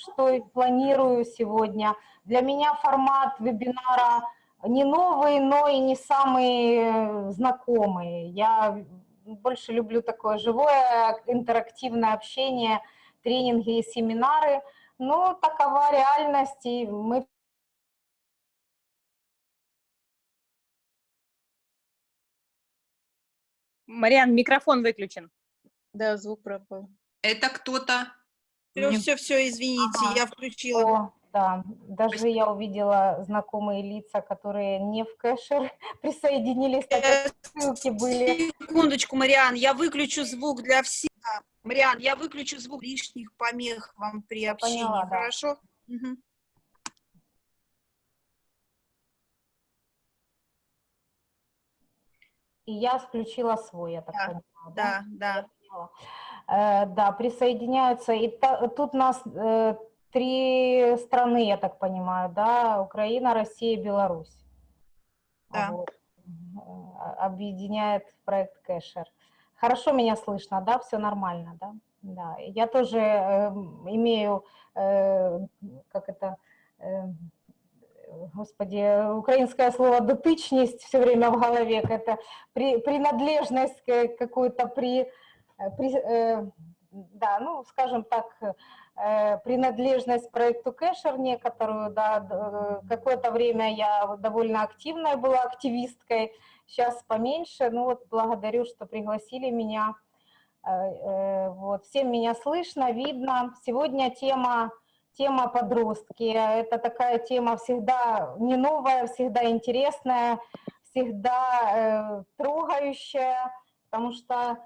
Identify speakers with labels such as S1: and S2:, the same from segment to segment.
S1: что и планирую сегодня. Для меня формат вебинара не новый, но и не самый знакомый. Я больше люблю такое живое, интерактивное общение, тренинги и семинары. Но такова реальность, и мы
S2: Мариан, микрофон выключен.
S3: Да, звук пропал.
S4: Это кто-то?
S3: Все, все, все, извините, ага. я включила.
S1: О, да, даже я увидела знакомые лица, которые не в кэшер присоединились, так как ссылки были.
S3: Секундочку, Мариан, я выключу звук для всех. Мариан, я выключу звук лишних помех вам при общении, Поняла, да. хорошо? Угу.
S1: И я включила свой, я так
S3: да,
S1: понимаю.
S3: Да, да.
S1: да. Э, да, присоединяются. И та, тут нас э, три страны, я так понимаю, да, Украина, Россия, Беларусь.
S3: Да.
S1: Вот. Э, объединяет проект Кэшер. Хорошо меня слышно, да, все нормально, да? Да, я тоже э, имею, э, как это, э, господи, украинское слово «дотычность» все время в голове, это при, принадлежность какую-то при, э, при э, да, ну, скажем так, э, принадлежность проекту Кэшер некоторую, да, какое-то время я довольно активная была активисткой, сейчас поменьше, ну вот благодарю, что пригласили меня, вот, всем меня слышно, видно, сегодня тема тема подростки. Это такая тема всегда не новая, всегда интересная, всегда э, трогающая, потому что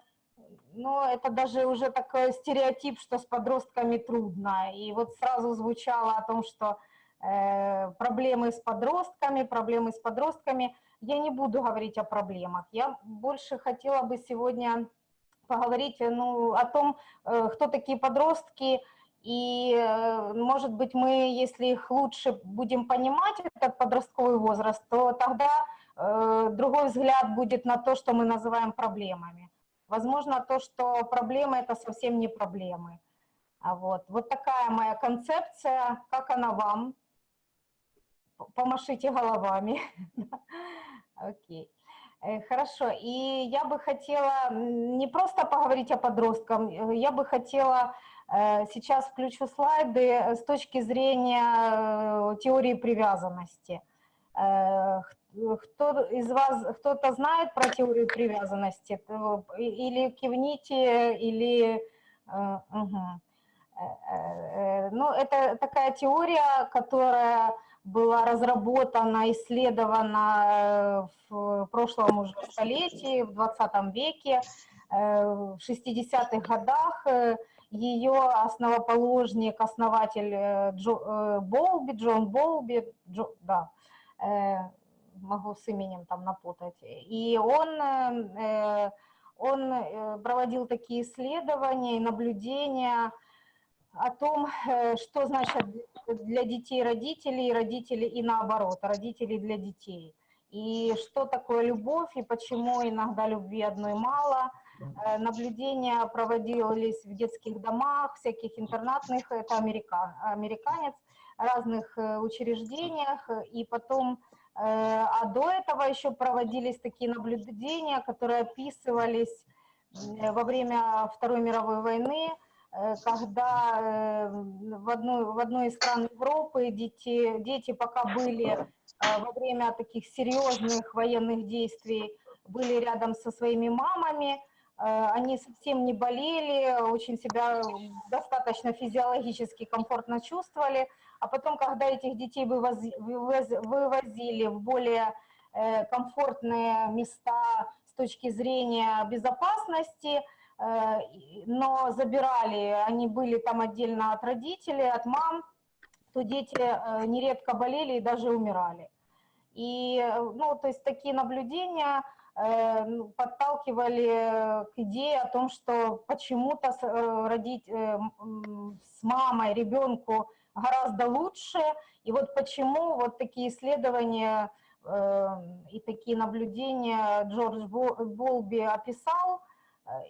S1: ну, это даже уже такой стереотип, что с подростками трудно. И вот сразу звучало о том, что э, проблемы с подростками, проблемы с подростками. Я не буду говорить о проблемах. Я больше хотела бы сегодня поговорить ну, о том, э, кто такие подростки, и, э, может быть, мы, если их лучше будем понимать, этот подростковый возраст, то тогда э, другой взгляд будет на то, что мы называем проблемами. Возможно, то, что проблемы – это совсем не проблемы. А вот, вот такая моя концепция. Как она вам? Помашите головами. Окей. Э, хорошо, и я бы хотела не просто поговорить о подростках, я бы хотела Э, сейчас включу слайды э, с точки зрения э, теории привязанности. Кто из вас, кто-то знает про теорию привязанности? Или кивните, или... Угу. Ну, это такая теория, которая была разработана, исследована в прошлом уже столетии, в 20 веке, в 60-х годах ее основоположник, основатель э, Джо, э, Болби, Джон Болби, Джо, да, э, могу с именем там напутать, и он, он проводил такие исследования и наблюдения о том, что значит для детей родители, родители и наоборот, родители для детей. И что такое любовь, и почему иногда любви одной мало – Э, наблюдения проводились в детских домах, всяких интернатных, это американ, американец, разных э, учреждениях, и потом, э, а до этого еще проводились такие наблюдения, которые описывались во время Второй мировой войны, когда в одной, в одной из стран Европы дети, дети пока были во время таких серьезных военных действий, были рядом со своими мамами, Э, они совсем не болели, очень себя достаточно физиологически комфортно чувствовали, а потом, когда этих детей вывозили в более э, комфортные места с точки зрения безопасности, э, но забирали, они были там отдельно от родителей, от мам, то дети нередко болели и даже умирали. И, ну, то есть такие наблюдения Э, подталкивали к идее о том, что почему-то э, родить э, с мамой ребенку гораздо лучше, и вот почему вот такие исследования и такие наблюдения Джордж Болби описал,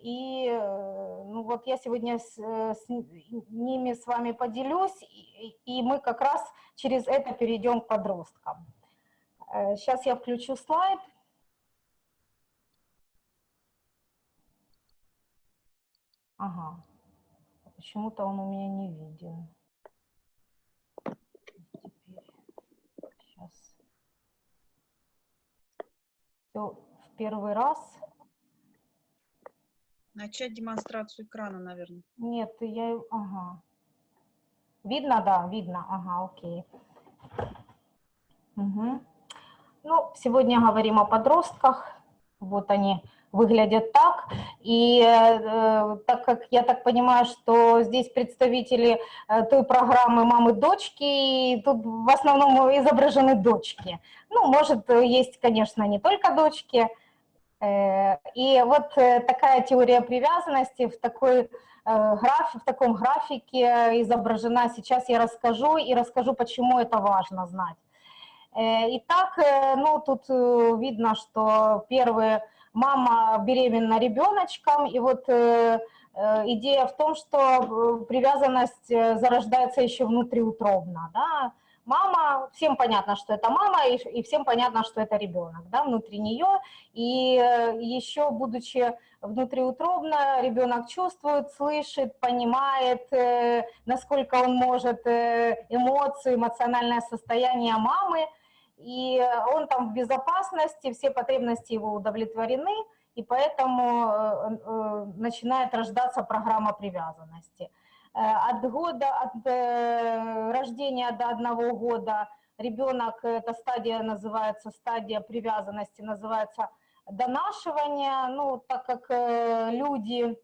S1: И ну вот я сегодня с, с ними с вами поделюсь, и, и мы как раз через это перейдем к подросткам. Сейчас я включу слайд. Ага. Почему-то он у меня не виден. Теперь. Сейчас. Все в первый раз.
S3: Начать демонстрацию экрана, наверное.
S1: Нет, я... Ага. Видно, да, видно. Ага, окей. Угу. Ну, сегодня говорим о подростках. Вот они выглядят так. И э, так как я так понимаю, что здесь представители э, той программы «Мамы-дочки», и тут в основном изображены дочки. Ну, может, есть, конечно, не только дочки. Э, и вот э, такая теория привязанности в такой э, граф, в таком графике изображена. Сейчас я расскажу и расскажу, почему это важно знать. Э, итак, ну, тут видно, что первые мама беременна ребеночком, и вот э, э, идея в том, что э, привязанность зарождается еще внутриутробно, да, мама, всем понятно, что это мама, и, и всем понятно, что это ребенок, да, внутри нее, и еще будучи внутриутробно, ребенок чувствует, слышит, понимает, насколько он может эмоции, эмоциональное состояние мамы, и он там в безопасности, все потребности его удовлетворены, и поэтому э, э, начинает рождаться программа привязанности. Э, от года, от рождения до одного года ребенок, эта стадия называется, стадия привязанности называется донашивание, ну, так как люди,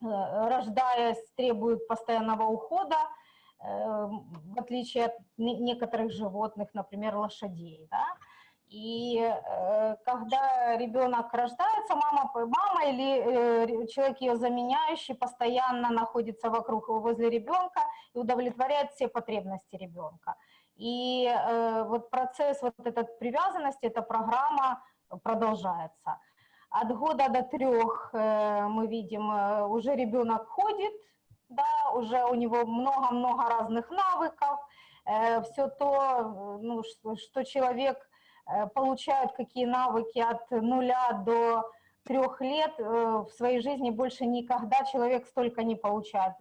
S1: рождаясь, требуют постоянного ухода, в отличие от некоторых животных, например, лошадей. Да? И э, когда ребенок рождается, мама, мама или э, человек ее заменяющий постоянно находится вокруг, возле ребенка и удовлетворяет все потребности ребенка. И э, вот процесс вот этот привязанности, эта программа продолжается. От года до трех мы видим, уже ребенок ходит, да, уже у него много-много разных навыков, э, все то, ну, что, человек э, получает, какие навыки от нуля до трех лет э, в своей жизни больше никогда человек столько не получает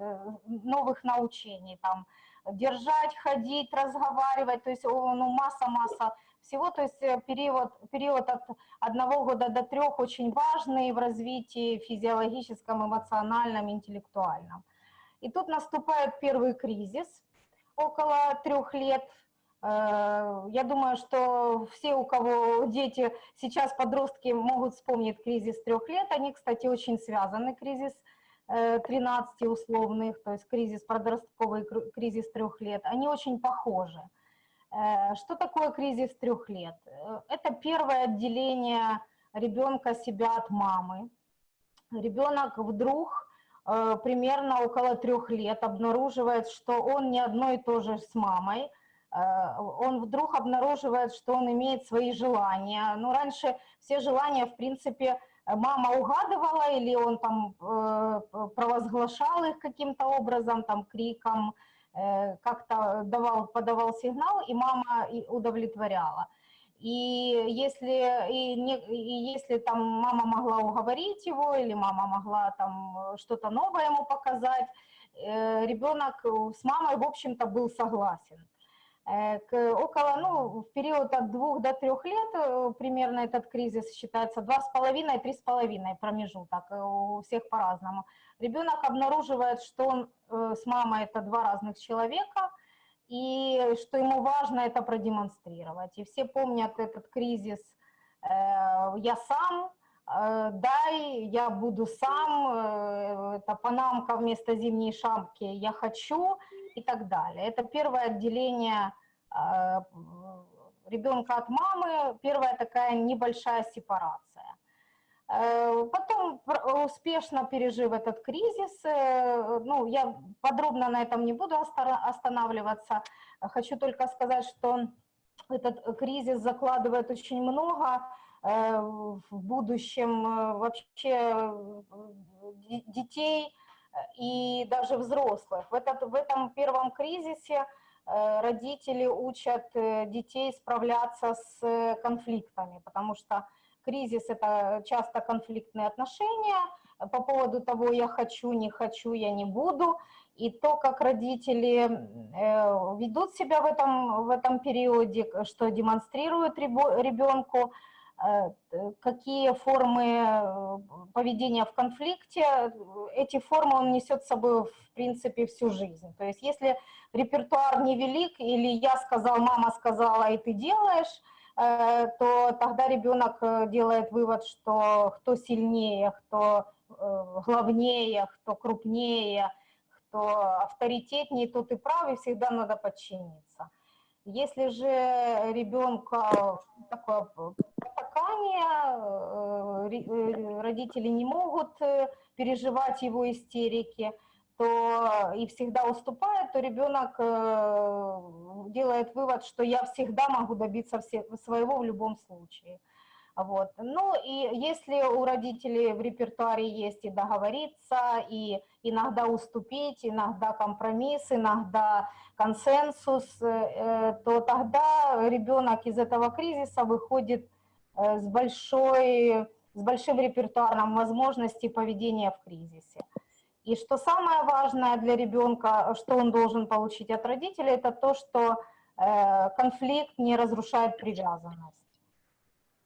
S1: новых научений, там, держать, ходить, разговаривать, то есть ну, масса-масса всего, то есть период, период от одного года до трех очень важный в развитии физиологическом, эмоциональном, интеллектуальном. И тут наступает первый кризис, около трех лет. Э, я думаю, что все, у кого дети, сейчас подростки могут вспомнить кризис трех лет. Они, кстати, очень связаны, кризис 13 э, условных, то есть кризис подростковый, кризис трех лет. Они очень похожи. Э, что такое кризис трех лет? Это первое отделение ребенка себя от мамы. Ребенок вдруг примерно около трех лет обнаруживает, что он не одно и то же с мамой, э, он вдруг обнаруживает, что он имеет свои желания. Ну, раньше все желания, в принципе, мама угадывала, или он там э, провозглашал их каким-то образом, там, криком, как-то давал, подавал сигнал, и мама удовлетворяла. И если, и, не, и если там мама могла уговорить его, или мама могла там э, что-то новое ему показать, э, ребенок с мамой, в общем-то, был согласен. Э, к, около, ну, в период от двух до трех лет примерно этот кризис считается два с половиной, три с половиной промежуток, у всех по-разному. Ребенок обнаруживает, что он с мамой это два разных человека – и что ему важно это продемонстрировать. И все помнят этот кризис э, «я сам», э, «дай, я буду сам», э, это «панамка вместо зимней шапки», «я хочу» и так далее. Это первое отделение ребенка от мамы, первая такая небольшая сепарация. Э, потом, успешно пережив этот кризис, э, ну, я подробно на этом не буду останавливаться, хочу только сказать, что этот кризис закладывает очень много в будущем вообще детей и даже взрослых. В, этот, в этом первом кризисе родители учат детей справляться с конфликтами, потому что кризис – это часто конфликтные отношения по поводу того, я хочу, не хочу, я не буду – и то, как родители э, ведут себя в этом, в этом периоде, что демонстрируют ребенку, э, какие формы э, поведения в конфликте, эти формы он несет с собой, в принципе, всю жизнь. То есть если репертуар невелик, или я сказал, мама сказала, и ты делаешь, то тогда ребенок делает вывод, что кто сильнее, кто главнее, кто крупнее – что авторитетнее, тот и прав, и всегда надо подчиниться. Если же ребенка такое потакание, э, э, родители не могут э, переживать его истерики, то и всегда уступает, то ребенок делает вывод, что я всегда могу добиться своего в любом случае. Вот. Ну и если у родителей в репертуаре есть и договориться, и иногда уступить, иногда компромисс, иногда консенсус, э, то тогда ребенок из этого кризиса выходит э, с, большой, с большим репертуаром возможностей поведения в кризисе. И что самое важное для ребенка, что он должен получить от родителей, это то, что э, конфликт не разрушает привязанность.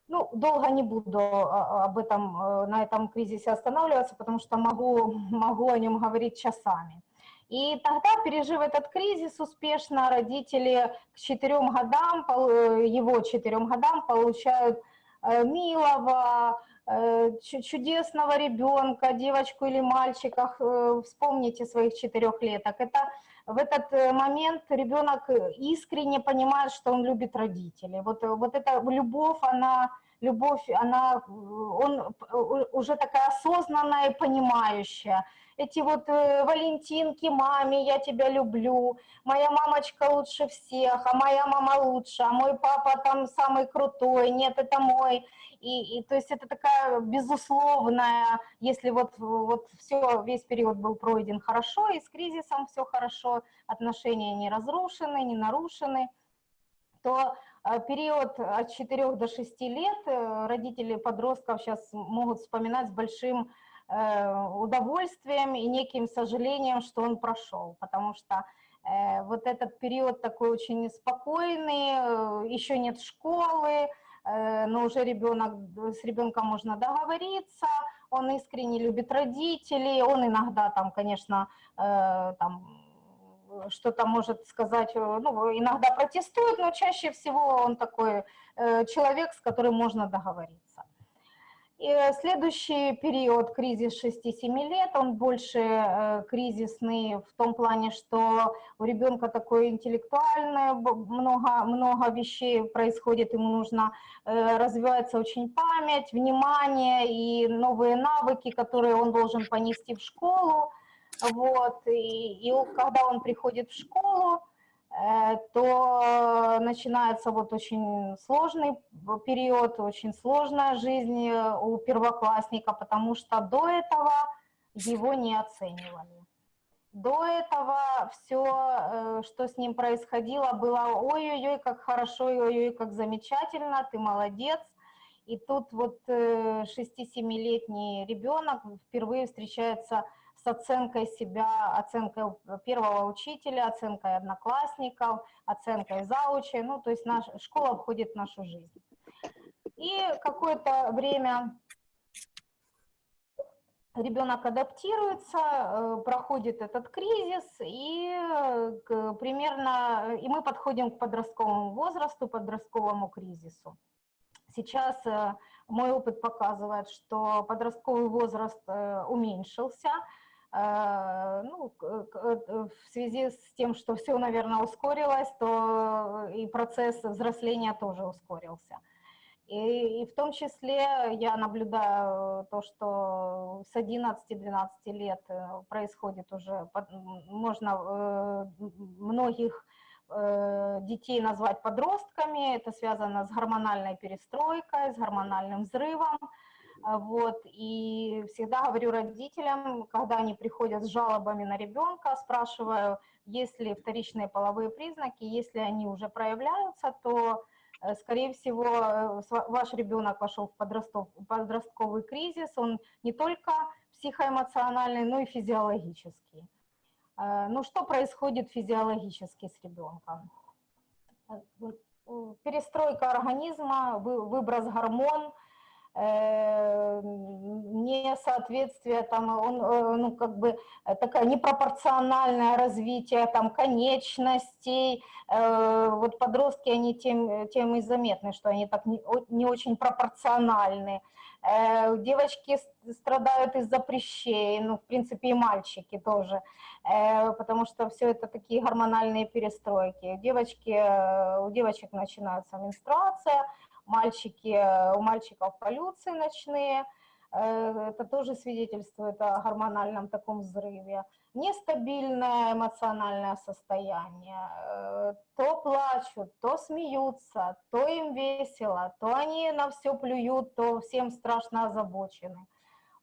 S1: Ну, долго не буду а, об этом, э, на этом кризисе останавливаться, потому что могу, могу о нем говорить часами. И тогда, пережив этот кризис успешно, родители к четырем годам, э, его четырем годам получают э, милого, чудесного ребенка, девочку или мальчика, вспомните своих четырехлеток. Это в этот момент ребенок искренне понимает, что он любит родителей. Вот, вот эта любовь, она любовь, она, он уже такая осознанная и понимающая. Эти вот э, валентинки, маме, я тебя люблю, моя мамочка лучше всех, а моя мама лучше, а мой папа там самый крутой, нет, это мой. И, и то есть это такая безусловная, если вот, вот все, весь период был пройден хорошо, и с кризисом все хорошо, отношения не разрушены, не нарушены, то а период от 4 до 6 лет э, родители подростков сейчас могут вспоминать с большим э, удовольствием и неким сожалением, что он прошел, потому что э, вот этот период такой очень спокойный, еще нет школы, но уже ребенок, с ребенком можно договориться, он искренне любит родителей, он иногда там, конечно, там что-то может сказать, э, ну, иногда протестует, но чаще всего он такой э, человек, с которым можно договориться. И следующий период, кризис 6-7 лет, он больше э, кризисный в том плане, что у ребенка такое интеллектуальное, много, много вещей происходит, ему нужно, развивается очень память, внимание и новые навыки, которые он должен понести в школу. Вот, и, и когда он приходит в школу, э, то начинается вот очень сложный период, очень сложная жизнь у первоклассника, потому что до этого его не оценивали. До этого все, э, что с ним происходило, было ой-ой-ой, как хорошо, ой-ой, как замечательно, ты молодец. И тут вот 6-7-летний э, ребенок впервые встречается с оценкой себя, оценкой первого учителя, оценкой одноклассников, оценкой заучей, ну, то есть наша школа входит в нашу жизнь. И какое-то время ребенок адаптируется, э, проходит этот кризис, и примерно, и мы подходим к подростковому возрасту, подростковому кризису. Сейчас э, мой опыт показывает, что подростковый возраст э, уменьшился, Э, ну, в связи с тем, что все, наверное, ускорилось, то и процесс взросления тоже ускорился. И, и в том числе я наблюдаю то, что с 11-12 лет э, происходит уже, можно э, многих э, детей назвать подростками, это связано с гормональной перестройкой, с гормональным взрывом, вот, и всегда говорю родителям, когда они приходят с жалобами на ребенка, спрашиваю, есть ли вторичные половые признаки, если они уже проявляются, то, э, скорее всего, э, ваш ребенок вошел в подростковый кризис, он не только психоэмоциональный, но и физиологический. Э, ну, что происходит физиологически с ребенком? Перестройка организма, выброс гормон – несоответствие, там, он, э, ну, как бы, э, такое непропорциональное развитие, там, конечностей, вот подростки, они тем, тем и заметны, что они так не, не очень пропорциональны, девочки страдают из-за прыщей, ну, в принципе, и мальчики тоже, потому что все это такие гормональные перестройки, девочки, у девочек начинается менструация, мальчики, у мальчиков полюции ночные, э, это тоже свидетельствует о гормональном таком взрыве. Нестабильное эмоциональное состояние. Э, то плачут, то смеются, то им весело, то они на все плюют, то всем страшно озабочены.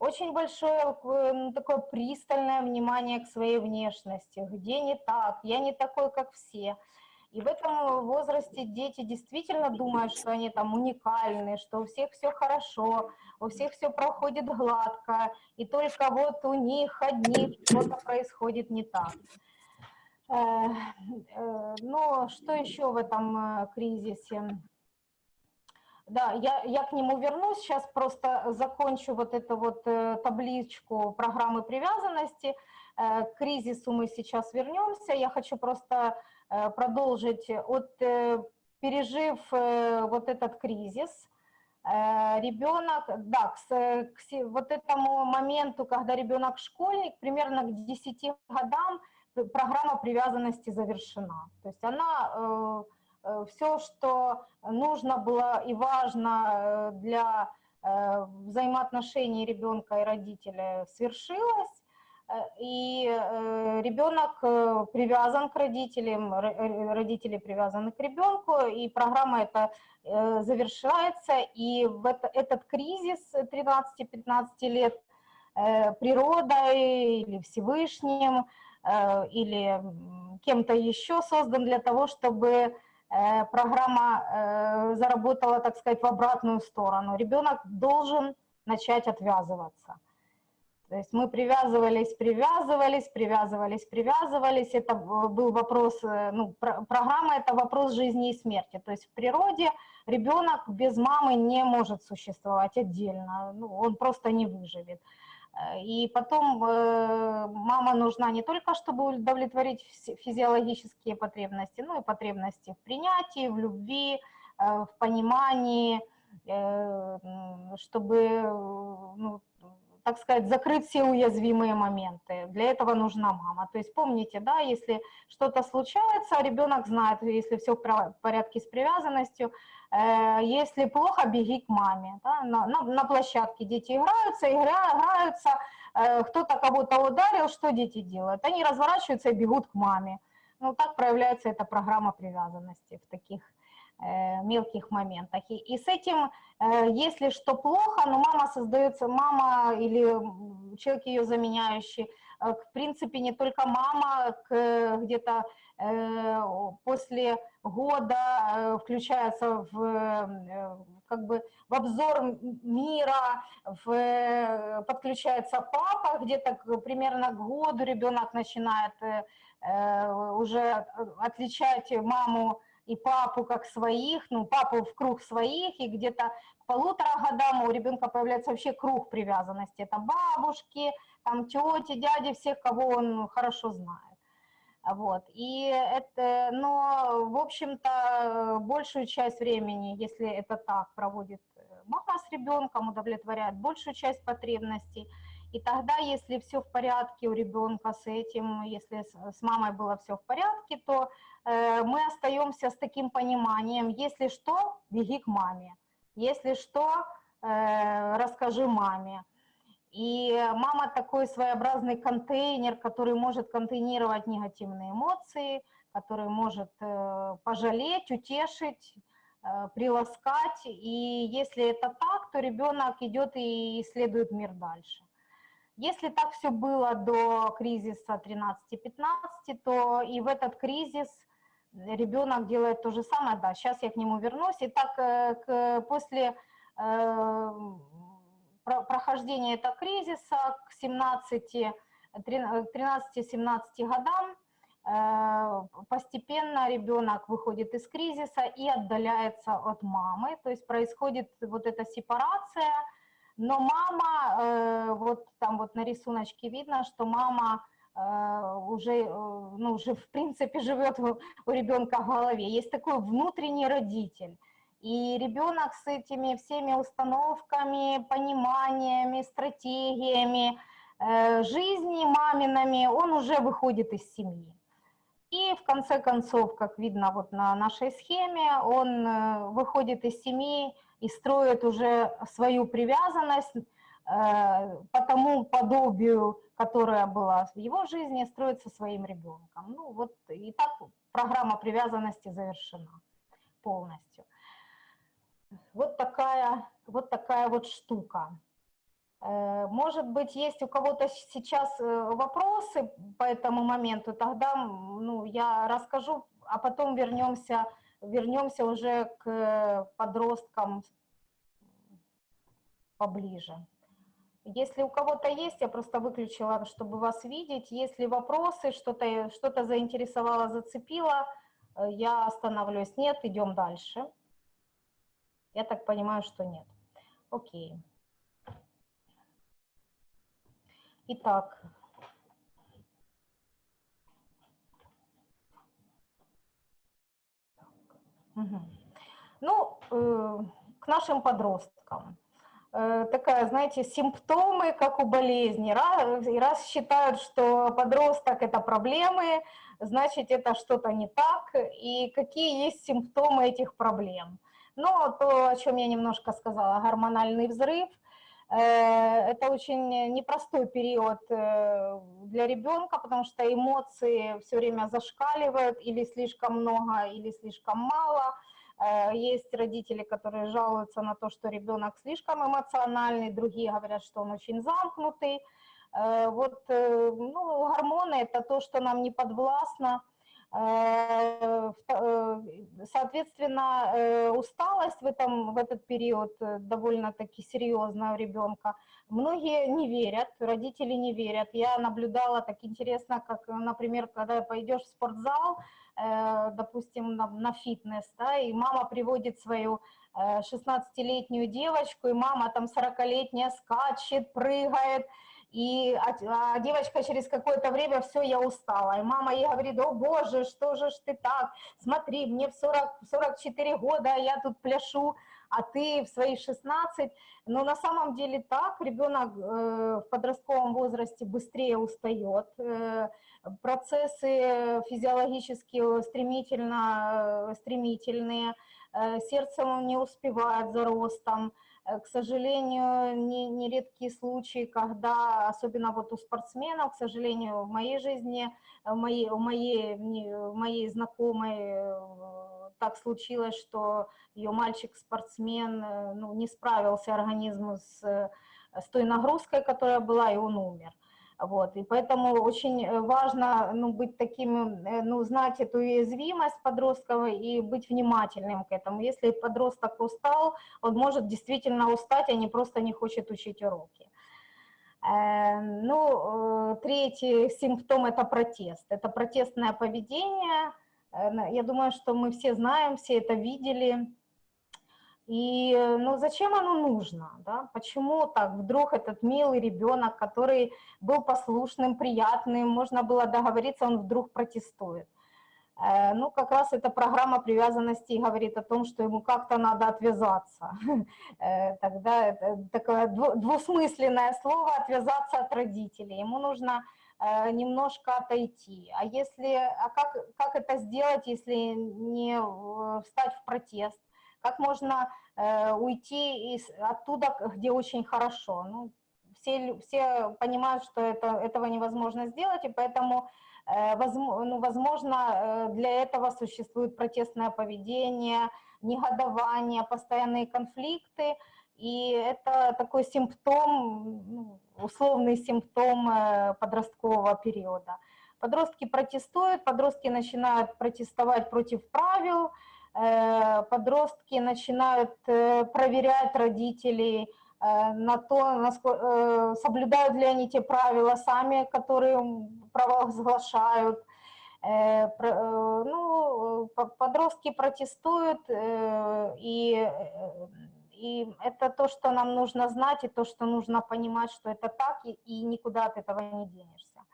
S1: Очень большое ну, такое пристальное внимание к своей внешности. Где не так, я не такой, как все. И в этом возрасте дети действительно думают, что они там уникальны, что у всех все хорошо, у всех все проходит гладко, и только вот у них одних что-то происходит не так. Э, э, но что еще в этом э, кризисе? Да, я, я к нему вернусь, сейчас просто закончу вот эту вот табличку программы привязанности. К кризису мы сейчас вернемся. Я хочу просто продолжить. От, э, пережив э, вот этот кризис, ребенок, да, к, к вот этому моменту, когда ребенок школьник, примерно к 10 годам программа привязанности завершена. То есть она, все, что нужно было и важно для взаимоотношений ребенка и родителя, свершилось, Э, и э, ребенок э, привязан к родителям, родители привязаны к ребенку, и программа эта завершается, и в это, этот кризис 13-15 лет природой или Всевышним, или кем-то еще создан для того, чтобы программа заработала, так сказать, в обратную сторону. Ребенок должен начать отвязываться. То есть мы привязывались, привязывались, привязывались, привязывались. Это был вопрос, э, ну, про, программа – это вопрос жизни и смерти. То есть в природе ребенок без мамы не может существовать отдельно, ну, он просто не выживет. Э, и потом э, мама нужна не только, чтобы удовлетворить физиологические потребности, но и потребности в принятии, в любви, в понимании, чтобы ну, так сказать, закрыть все уязвимые моменты. Для этого нужна мама. То есть помните, да, если что-то случается, ребенок знает, если все в порядке с привязанностью, э, если плохо, беги к маме. Да, на, на, на площадке дети играются, играются, э, кто-то кого-то ударил, что дети делают? Они разворачиваются и бегут к маме. Ну, так проявляется эта программа привязанности в таких мелких моментах. И, и с этим, э, если что плохо, но мама создается, мама или человек ее заменяющий, э, в принципе, не только мама, где-то после года включается в, как бы, в обзор мира, в, подключается папа, где-то примерно к году ребенок начинает уже отличать маму и папу как своих, ну, папу в круг своих, и где-то к полутора годам у ребенка появляется вообще круг привязанности. Это бабушки, там тети, дяди, всех, кого он хорошо знает. Вот. И это, но, в общем-то, большую часть времени, если это так, проводит мама с ребенком, удовлетворяет большую часть потребностей. И тогда, если все в порядке у ребенка с этим, если с мамой было все в порядке, то э, мы остаемся с таким пониманием, если что, беги к маме, если что, э, расскажи маме. И мама такой своеобразный контейнер, который может контейнировать негативные эмоции, который может э, пожалеть, утешить, э, приласкать. И если это так, то ребенок идет и исследует мир дальше. Если так все было до кризиса 13-15, то и в этот кризис ребенок делает то же самое. Да, сейчас я к нему вернусь. Итак, э, после прохождения этого кризиса к 17, 13-17 годам э, постепенно ребенок выходит из кризиса и отдаляется от мамы, то есть происходит вот эта сепарация, но мама, э, вот там вот на рисуночке видно, что мама э, уже, ну, уже в принципе живет у ребенка в голове. Есть такой внутренний родитель, и ребенок с этими всеми установками, пониманиями, стратегиями э, жизни маминами, он уже выходит из семьи. И в конце концов, как видно вот на нашей схеме, он э, выходит из семьи и строит уже свою привязанность э, по тому подобию, которое было в его жизни, строит со своим ребенком. Ну вот и так программа привязанности завершена полностью. Вот такая вот, такая вот штука. Э, может быть, есть у кого-то сейчас э, вопросы по этому моменту, тогда ну, я расскажу, а потом вернемся, вернемся уже к подросткам поближе. Если у кого-то есть, я просто выключила, чтобы вас видеть. Если вопросы, что-то что, -то, заинтересовало, зацепило, э, я остановлюсь. Нет, идем дальше. Я так понимаю, что нет. Окей. Итак. Угу. Ну, э, к нашим подросткам. Э, такая, знаете, симптомы, как у болезни. Раз, раз считают, что подросток – это проблемы, значит, это что-то не так. И какие есть симптомы этих проблем? Но то, о чем я немножко сказала, гормональный взрыв, э, это очень непростой период э, для ребенка, потому что эмоции все время зашкаливают, или слишком много, или слишком мало. Э, есть родители, которые жалуются на то, что ребенок слишком эмоциональный, другие говорят, что он очень замкнутый. Вот ну, гормоны – это то, что нам не подвластно, Э, э, соответственно, э, усталость в, этом, в этот период довольно-таки серьезная у ребенка. Многие не верят, родители не верят. Я наблюдала так интересно, как, например, когда пойдешь в спортзал, допустим, на, на фитнес, да, и мама приводит свою 16-летнюю девочку, и мама там 40-летняя скачет, прыгает, и а, а девочка через какое-то время, все, я устала. И мама ей говорит, о боже, что же ж ты так, смотри, мне в 40, 44 года, я тут пляшу, а ты в свои 16. Но на самом деле так, ребенок э, в подростковом возрасте быстрее устает, э, процессы физиологические стремительно, э, стремительные, сердце не успевает за ростом, к сожалению, не, нередкие случаи, когда, особенно вот у спортсменов, к сожалению, в моей жизни, э, в моей, в моей, в моей знакомой э, так случилось, что ее мальчик-спортсмен ну, не справился организм с, с той нагрузкой, которая была, и он умер. Вот, и поэтому очень э, важно ну, быть таким, э, ну, знать эту уязвимость подростков и быть внимательным к этому. Если подросток устал, он может действительно устать, а не просто не хочет учить уроки. Э, ну, третий симптом – это протест. Это протестное поведение. Я думаю, что мы все знаем, все это видели. И ну, зачем оно нужно? Да? Почему так вдруг этот милый ребенок, который был послушным, приятным, можно было договориться, он вдруг протестует? Э, ну, как раз эта программа привязанности говорит о том, что ему как-то надо отвязаться. Э, тогда это такое двусмысленное слово «отвязаться от родителей». Ему нужно э, немножко отойти. А, если, а как, как это сделать, если не встать в протест? Как можно э, уйти из, оттуда, где очень хорошо. Ну, все, все понимают, что это, этого невозможно сделать, и поэтому, ну, возможно, для этого существует протестное поведение, негодование, постоянные конфликты, и это такой симптом, ну, условный симптом подросткового периода. Подростки протестуют, подростки начинают протестовать против правил, Э, подростки начинают э, проверять родителей э, на то, насколько, соблюдают ли они те правила сами, которые провозглашают. Ну, подростки протестуют, и, и это то, что нам нужно знать, и то, что нужно понимать, что это так, и, и никуда от этого не денешься.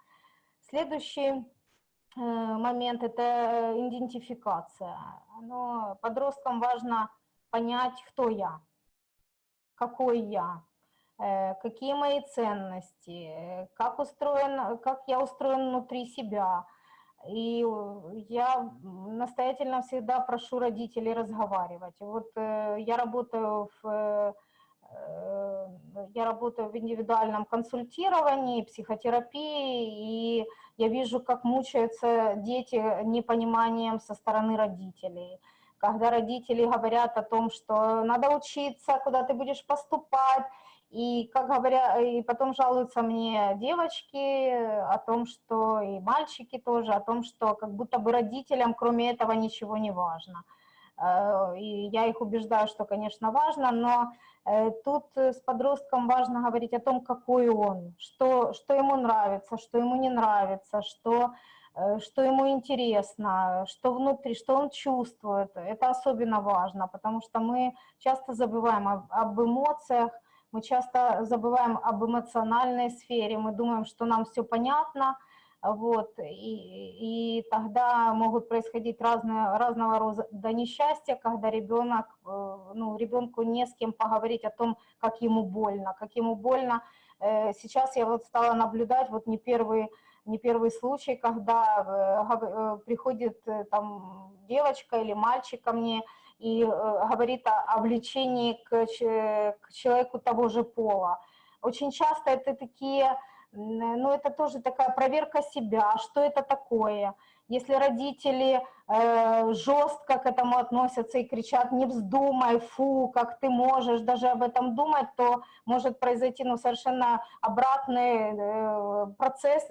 S1: Следующий Э, момент – это э, идентификация. Но подросткам важно понять, кто я, какой я, э, какие мои ценности, как, устроен, как я устроен внутри себя. И я настоятельно всегда прошу родителей разговаривать. Вот я работаю в я работаю в индивидуальном консультировании, психотерапии, и я вижу, как мучаются дети непониманием со стороны родителей. Когда родители говорят о том, что надо учиться, куда ты будешь поступать, и, как говоря, и потом жалуются мне девочки о том, что и мальчики тоже, о том, что как будто бы родителям кроме этого ничего не важно. Э, и я их убеждаю, что, конечно, важно, но Э, тут э, с подростком важно говорить о том, какой он, что, что ему нравится, что ему не нравится, что, что ему интересно, что внутри, что он чувствует. Это особенно важно, потому что мы часто забываем об, об эмоциях, мы часто забываем об эмоциональной сфере, мы думаем, что нам все понятно – вот, и, и тогда могут происходить разные, разного рода несчастья, когда ребенок, э, ну, ребенку не с кем поговорить о том, как ему больно, как ему больно. Э, сейчас я вот стала наблюдать, вот не первый, не первый случай, когда э, приходит там девочка или мальчик ко мне и говорит о, о влечении к, к человеку того же пола. Очень часто это такие ну, это тоже такая проверка себя, что это такое. Если родители э, жестко к этому относятся и кричат «не вздумай, фу, как ты можешь даже об этом думать», то может произойти ну, совершенно обратный э, процесс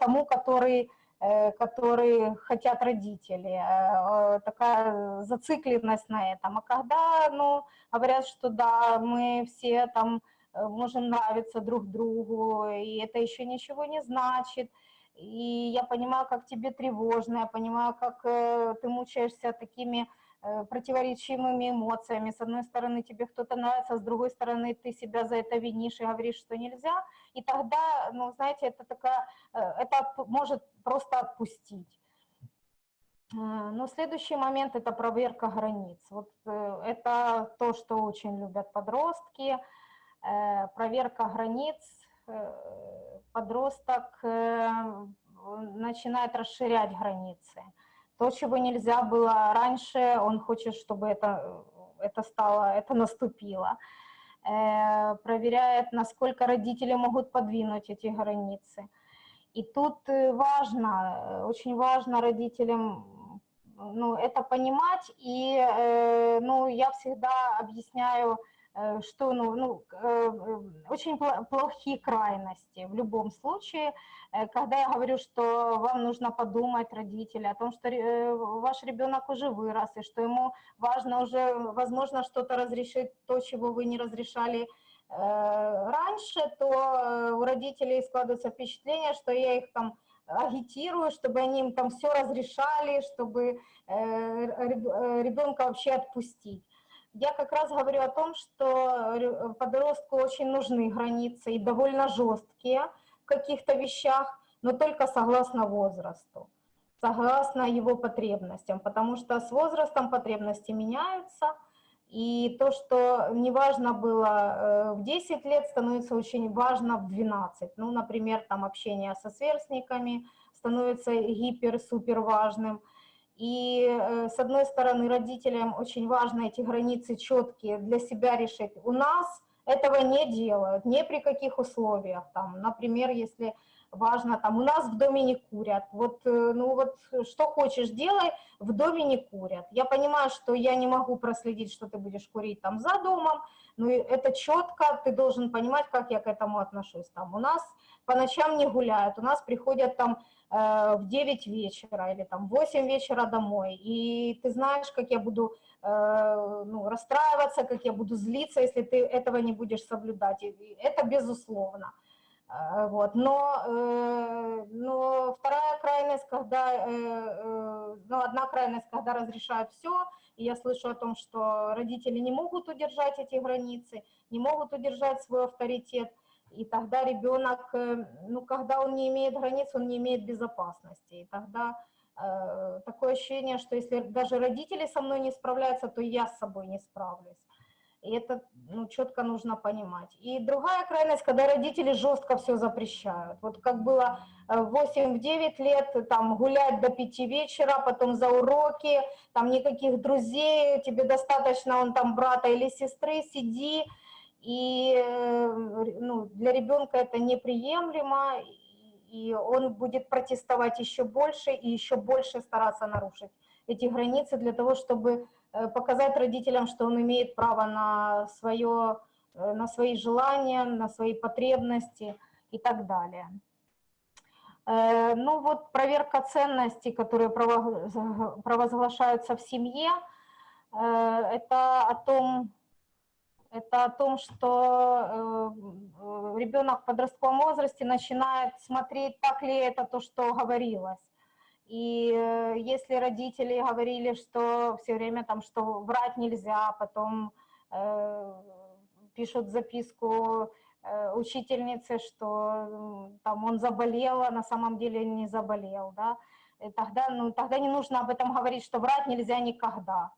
S1: тому, который, э, который хотят родители. Э, э, такая зацикленность на этом. А когда ну, говорят, что да, мы все там можем нравиться друг другу, и это еще ничего не значит. И я понимаю, как тебе тревожно, я понимаю, как э, ты мучаешься такими э, противоречивыми эмоциями. С одной стороны, тебе кто-то нравится, с другой стороны, ты себя за это винишь и говоришь, что нельзя. И тогда, ну, знаете, это, такая, это может просто отпустить. Но следующий момент – это проверка границ. Вот это то, что очень любят подростки – Э, проверка границ, э, подросток э, начинает расширять границы. То, чего нельзя было раньше, он хочет, чтобы это, это стало, это наступило. Проверяет, насколько родители могут подвинуть эти границы. И тут важно, очень важно родителям ну, это понимать, и ну, я всегда объясняю, Э, что ну, ну, э, очень плохие крайности в любом случае, э, когда я говорю, что вам нужно подумать, родители, о том, что ваш ребенок уже вырос, и что ему важно уже, возможно, что-то разрешить, то, чего вы не разрешали раньше, то у родителей складывается впечатление, что я их там агитирую, чтобы они им там все разрешали, чтобы ребенка вообще отпустить я как раз говорю о том, что подростку очень нужны границы и довольно жесткие в каких-то вещах, но только согласно возрасту, согласно его потребностям, потому что с возрастом потребности меняются, и то, что не важно было э, в 10 лет, становится очень важно в 12. Ну, например, там общение со сверстниками становится гипер-супер важным – и э, с одной стороны родителям очень важно эти границы четкие для себя решить. У нас этого не делают, ни при каких условиях. Там, например, если важно, там у нас в доме не курят, вот, э, ну вот что хочешь делай, в доме не курят. Я понимаю, что я не могу проследить, что ты будешь курить там за домом, но это четко, ты должен понимать, как я к этому отношусь. Там у нас по ночам не гуляют, у нас приходят там в 9 вечера или там в 8 вечера домой, и ты знаешь, как я буду э, ну, расстраиваться, как я буду злиться, если ты этого не будешь соблюдать, и это безусловно. А, вот. Но, э, но вторая крайность, когда, э, э, ну, одна крайность, когда разрешают все, и я слышу о том, что родители не могут удержать эти границы, не могут удержать свой авторитет, и тогда ребенок, ну, когда он не имеет границ, он не имеет безопасности, и тогда э, такое ощущение, что если даже родители со мной не справляются, то я с собой не справлюсь. И это ну, четко нужно понимать. И другая крайность, когда родители жестко все запрещают. Вот как было 8-9 э, лет, там гулять до 5 вечера, потом за уроки, там никаких друзей, тебе достаточно он там брата или сестры, сиди. И э, ну, для ребенка это неприемлемо, и он будет протестовать еще больше и еще больше стараться нарушить эти границы для того, чтобы Э, показать родителям, что он имеет право на, свое, э, на свои желания, на свои потребности и так далее. Ну вот проверка ценностей, которые провозглашаются в семье, это о том, это о том, что ребенок в подростковом возрасте начинает смотреть, так ли это то, что говорилось. И э, если родители говорили, что все время там, что врать нельзя, потом э, пишут записку э, учительнице, что там он заболел, а на самом деле не заболел, да, и тогда, ну, тогда не нужно об этом говорить, что врать нельзя никогда.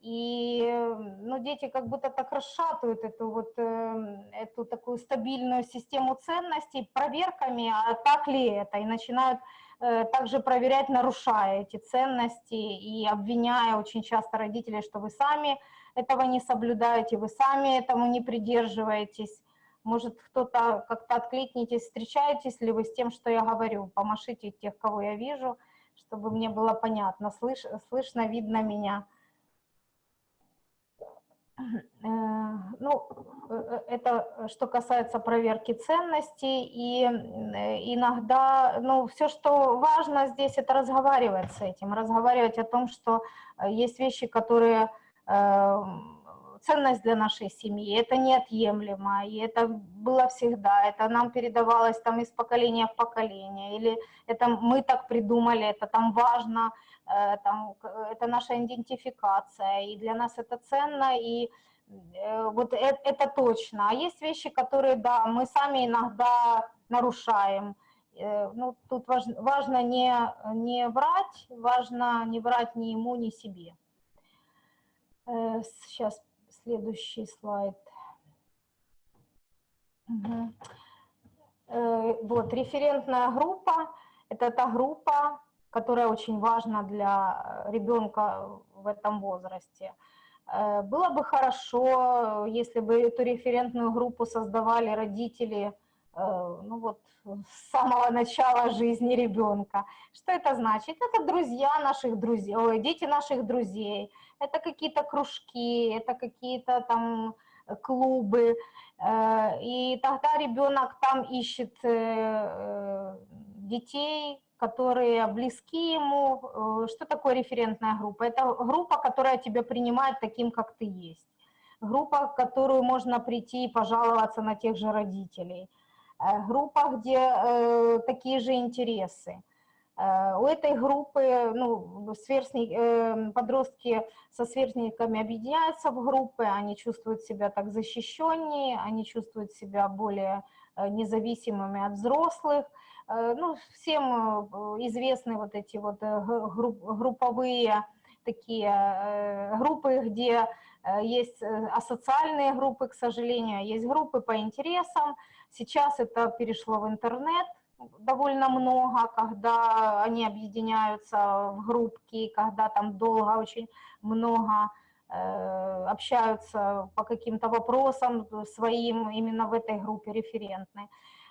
S1: И ну, дети как будто так расшатывают эту, вот, э, эту такую стабильную систему ценностей проверками, а так ли это, и начинают Э, также проверять, нарушая эти ценности и обвиняя очень часто родителей, что вы сами этого не соблюдаете, вы сами этому не придерживаетесь. Может, кто-то как-то откликнитесь, встречаетесь ли вы с тем, что я говорю, помашите тех, кого я вижу, чтобы мне было понятно, слыш, слышно, видно меня. Э, ну, э, это что касается проверки ценностей, и э, иногда, ну, все, что важно здесь, это разговаривать с этим, разговаривать о том, что есть вещи, которые ценность для нашей семьи, это неотъемлемо, и это было всегда, это нам передавалось там из поколения в поколение, или это мы так придумали, это там важно, э, там, это наша идентификация, и для нас это ценно, и э, вот это, это точно. А есть вещи, которые, да, мы сами иногда нарушаем, э, ну, тут важно, важно не, не врать, важно не врать ни ему, ни себе. Сейчас Следующий слайд. Угу. Вот, референтная группа – это та группа, которая очень важна для ребенка в этом возрасте. Э, было бы хорошо, если бы эту референтную группу создавали родители – Э, ну вот, с самого начала жизни ребенка. Что это значит? Это друзья наших друзей, ой, дети наших друзей, это какие-то кружки, это какие-то там клубы, э, и тогда ребенок там ищет э, детей, которые близки ему. Что такое референтная группа? Это группа, которая тебя принимает таким, как ты есть. Группа, в которую можно прийти и пожаловаться на тех же родителей – Э, группа, где э, такие же интересы. Э, у этой группы ну, сверстник, подростки со сверстниками объединяются в группы, они чувствуют себя так защищеннее, они чувствуют себя более независимыми от взрослых. Ну, всем известны вот эти вот групповые такие группы, где есть асоциальные группы, к сожалению, есть группы по интересам, Сейчас это перешло в интернет довольно много, когда они объединяются в группки, когда там долго очень много общаются по каким-то вопросам своим именно в этой группе референтной.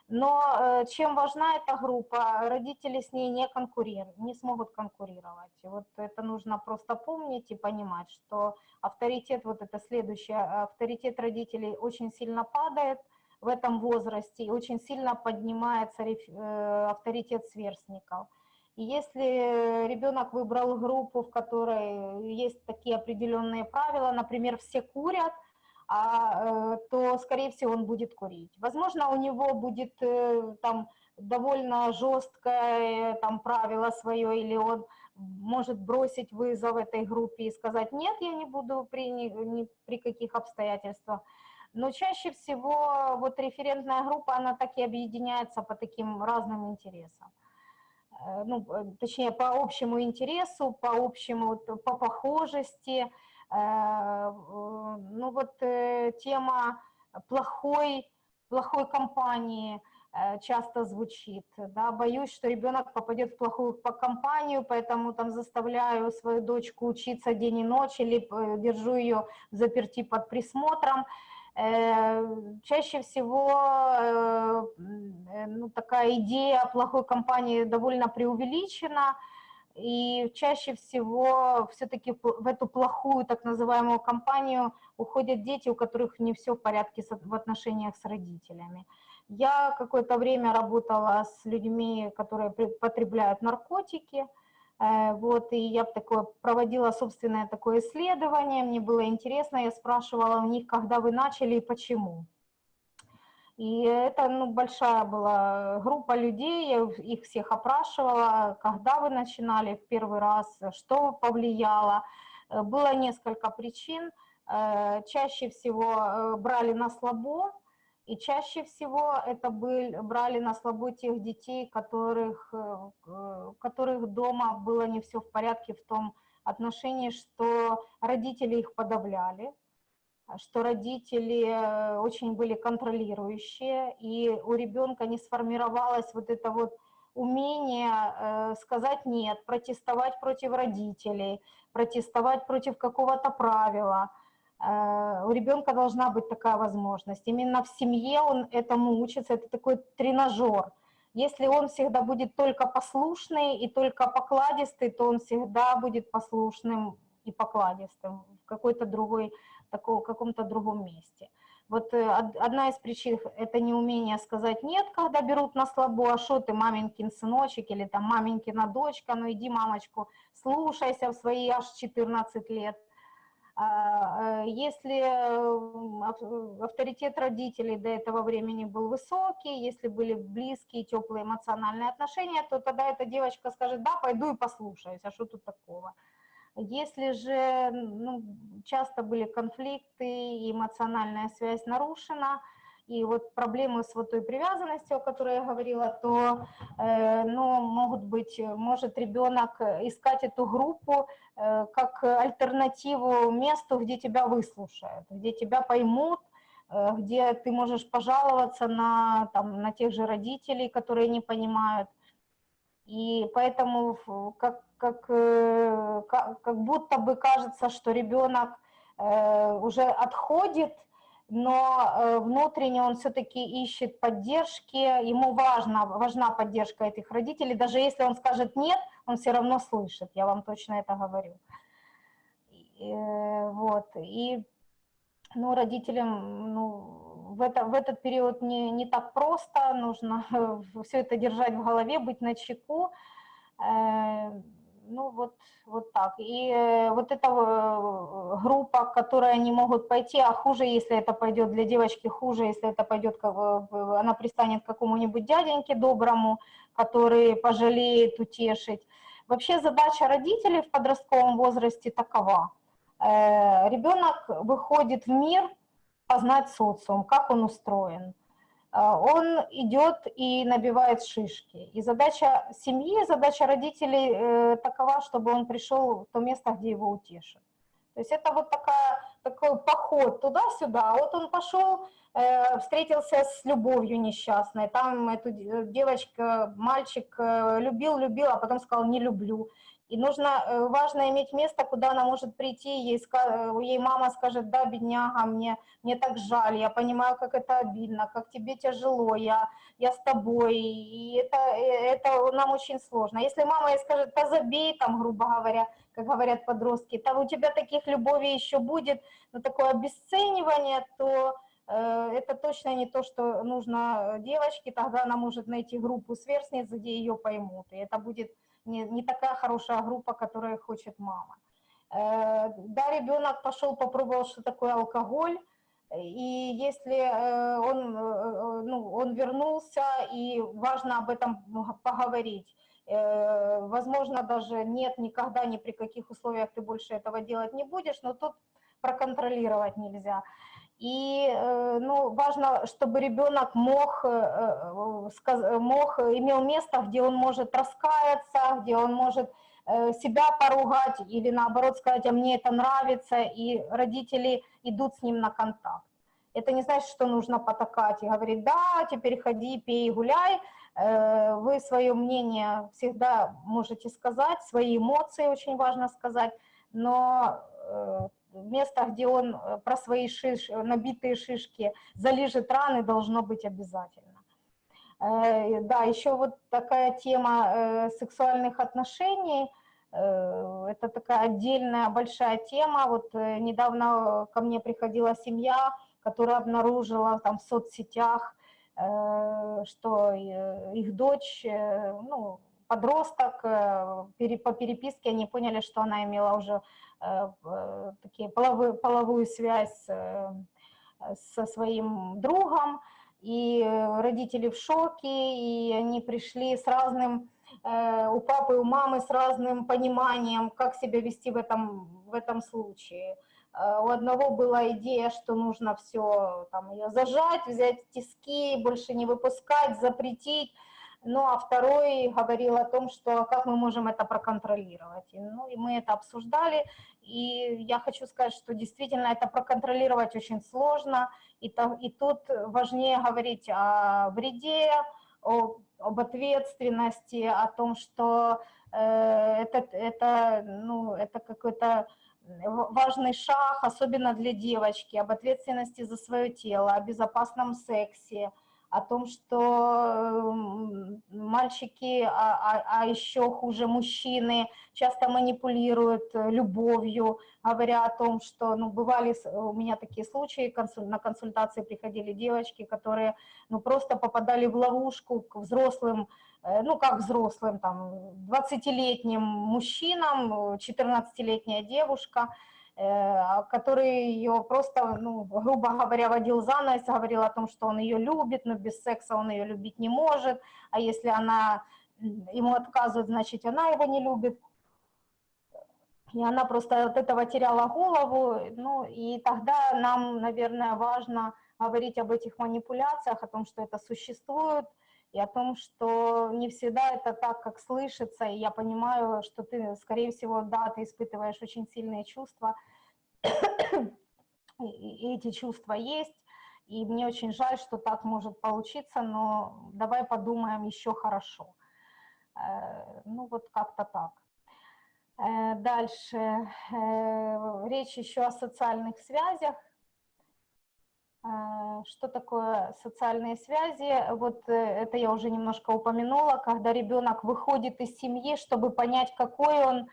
S1: Но э, чем важна эта группа, родители с ней не конкурируют, не смогут конкурировать. Вот это нужно просто помнить и понимать, что авторитет, вот это следующее, авторитет родителей очень сильно падает в этом возрасте и очень сильно поднимается э, авторитет сверстников. И если ребенок выбрал группу, в которой есть такие определенные правила, например, все курят – а, э, то, скорее всего, он будет курить. Возможно, у него будет э, там довольно жесткое там правило свое, или он может бросить вызов этой группе и сказать, нет, я не буду при, ни, ни при каких обстоятельствах. Но чаще всего вот референтная группа, она так и объединяется по таким разным интересам. Э, ну, точнее, по общему интересу, по общему, по похожести, Э, ну вот э, тема плохой, плохой компании э, часто звучит, да, боюсь, что ребенок попадет в плохую компанию, поэтому там заставляю свою дочку учиться день и ночь или держу ее заперти под присмотром. Чаще всего ну, такая идея плохой компании довольно преувеличена, и чаще всего все-таки в эту плохую так называемую компанию уходят дети, у которых не все в порядке в отношениях с родителями. Я какое-то время работала с людьми, которые потребляют наркотики, э, вот, и я такое, проводила собственное такое исследование, мне было интересно, я спрашивала у них, когда вы начали и почему. И это ну, большая была группа людей, я их всех опрашивала, когда вы начинали в первый раз, что повлияло. Э, было несколько причин. Э, чаще всего э, брали на слабо, и чаще всего это были, брали на слабо тех детей, которых, которых дома было не все в порядке в том отношении, что родители их подавляли, что родители э, очень были контролирующие, и у ребенка не сформировалось вот это вот умение э, сказать «нет», протестовать против родителей, протестовать против какого-то правила. Э, у ребенка должна быть такая возможность. Именно в семье он этому учится, это такой тренажер. Если он всегда будет только послушный и только покладистый, то он всегда будет послушным и покладистым в какой-то другой такого, каком-то другом месте. Вот э, одна из причин – это неумение сказать «нет», когда берут на слабо, а что ты, маменькин сыночек или там маменькина дочка, ну иди, мамочку, слушайся в свои аж 14 лет. А, э, если э, авторитет родителей до этого времени был высокий, если были близкие, теплые эмоциональные отношения, то тогда эта девочка скажет «да, пойду и послушаюсь, а что тут такого?». Если же ну, часто были конфликты, эмоциональная связь нарушена, и вот проблемы с вот той привязанностью, о которой я говорила, то э, ну, могут быть, может ребенок искать эту группу э, как альтернативу месту, где тебя выслушают, где тебя поймут, э, где ты можешь пожаловаться на, там, на тех же родителей, которые не понимают. И поэтому как как, э, как, как будто бы кажется, что ребенок э, уже отходит, но э, внутренне он все-таки ищет поддержки, ему важна, важна поддержка этих родителей, даже если он скажет «нет», он все равно слышит, я вам точно это говорю. И, вот, и ну, родителям ну, в, это, в этот период не, не так просто, нужно все это держать в голове, быть начеку, ну вот, вот так. И э, вот эта э, группа, которая не могут пойти, а хуже, если это пойдет для девочки, хуже, если это пойдет, она пристанет к какому-нибудь дяденьке доброму, который пожалеет, утешить. Вообще задача родителей в подростковом возрасте такова. Э, ребенок выходит в мир познать социум, как он устроен. А, он идет и набивает шишки. И задача семьи, задача родителей э, такова, чтобы он пришел в то место, где его утешат. То есть это вот такая, такой поход туда-сюда. Вот он пошел, э, встретился с любовью несчастной. Там эту девочка, мальчик э, любил, любил, а потом сказал «не люблю». И нужно, э, важно иметь место, куда она может прийти, ей, э, ей мама скажет, да, бедняга, мне, мне так жаль, я понимаю, как это обидно, как тебе тяжело, я, я с тобой, и это, э, это нам очень сложно. Если мама ей скажет, да забей, там, грубо говоря, как говорят подростки, там у тебя таких любовей еще будет, но такое обесценивание, то это точно не то, что нужно девочке, тогда она может найти группу сверстниц, где ее поймут, и это будет не, не такая хорошая группа, которая хочет мама. Э, да, ребенок пошел, попробовал, что такое алкоголь, и если э, он, э, ну, он вернулся, и важно об этом поговорить, возможно, даже нет, никогда, ни при каких условиях ты больше этого делать не будешь, но тут проконтролировать нельзя. И ну, важно, чтобы ребенок мог, мог, имел место, где он может раскаяться, где он может себя поругать или наоборот сказать, а мне это нравится, и родители идут с ним на контакт. Это не значит, что нужно потакать и говорить, да, теперь ходи, пей, гуляй. Вы свое мнение всегда можете сказать, свои эмоции очень важно сказать, но место, где он э, про свои шиш, набитые шишки залежит раны, должно быть обязательно. Э, да, еще вот такая тема э, сексуальных отношений, это такая отдельная большая тема. Вот недавно ко мне приходила семья, которая обнаружила там в соцсетях, что их дочь, ну, подросток, по переписке они поняли, что она имела уже Э, такие половую, половую связь э, со своим другом, и родители в шоке, и они пришли с разным, э, у папы у мамы с разным пониманием, как себя вести в этом, в этом случае. У одного была идея, что нужно все там ее зажать, взять тиски, больше не выпускать, запретить, ну, а второй говорил о том, что как мы можем это проконтролировать. И, ну, и мы это обсуждали, и я хочу сказать, что действительно это проконтролировать очень сложно, и, то, и тут важнее говорить о вреде, о, об ответственности, о том, что э, это, это, ну, это какой-то важный шаг, особенно для девочки, об ответственности за свое тело, о безопасном сексе, о том, что мальчики, а, а, а еще хуже мужчины, часто манипулируют э, любовью, говоря о том, что, ну, бывали у меня такие случаи, на консультации приходили девочки, которые, ну, просто попадали в ловушку к взрослым, э, ну, как взрослым, там, 20-летним мужчинам, 14-летняя девушка, Э, который ее просто, ну, грубо говоря, водил за нос, говорил о том, что он ее любит, но без секса он ее любить не может, а если она ему отказывает, значит, она его не любит. И она просто от этого теряла голову, ну, и тогда нам, наверное, важно говорить об этих манипуляциях, о том, что это существует, и о том, что не всегда это так, как слышится, и я понимаю, что ты, скорее всего, да, ты испытываешь очень сильные чувства, и эти чувства есть, и мне очень жаль, что так может получиться, но давай подумаем еще хорошо. Э, ну вот как-то так. Э, дальше. Э, речь еще о социальных связях. А, что такое социальные связи? Вот э, это я уже немножко упомянула, когда ребенок выходит из семьи, чтобы понять, какой он,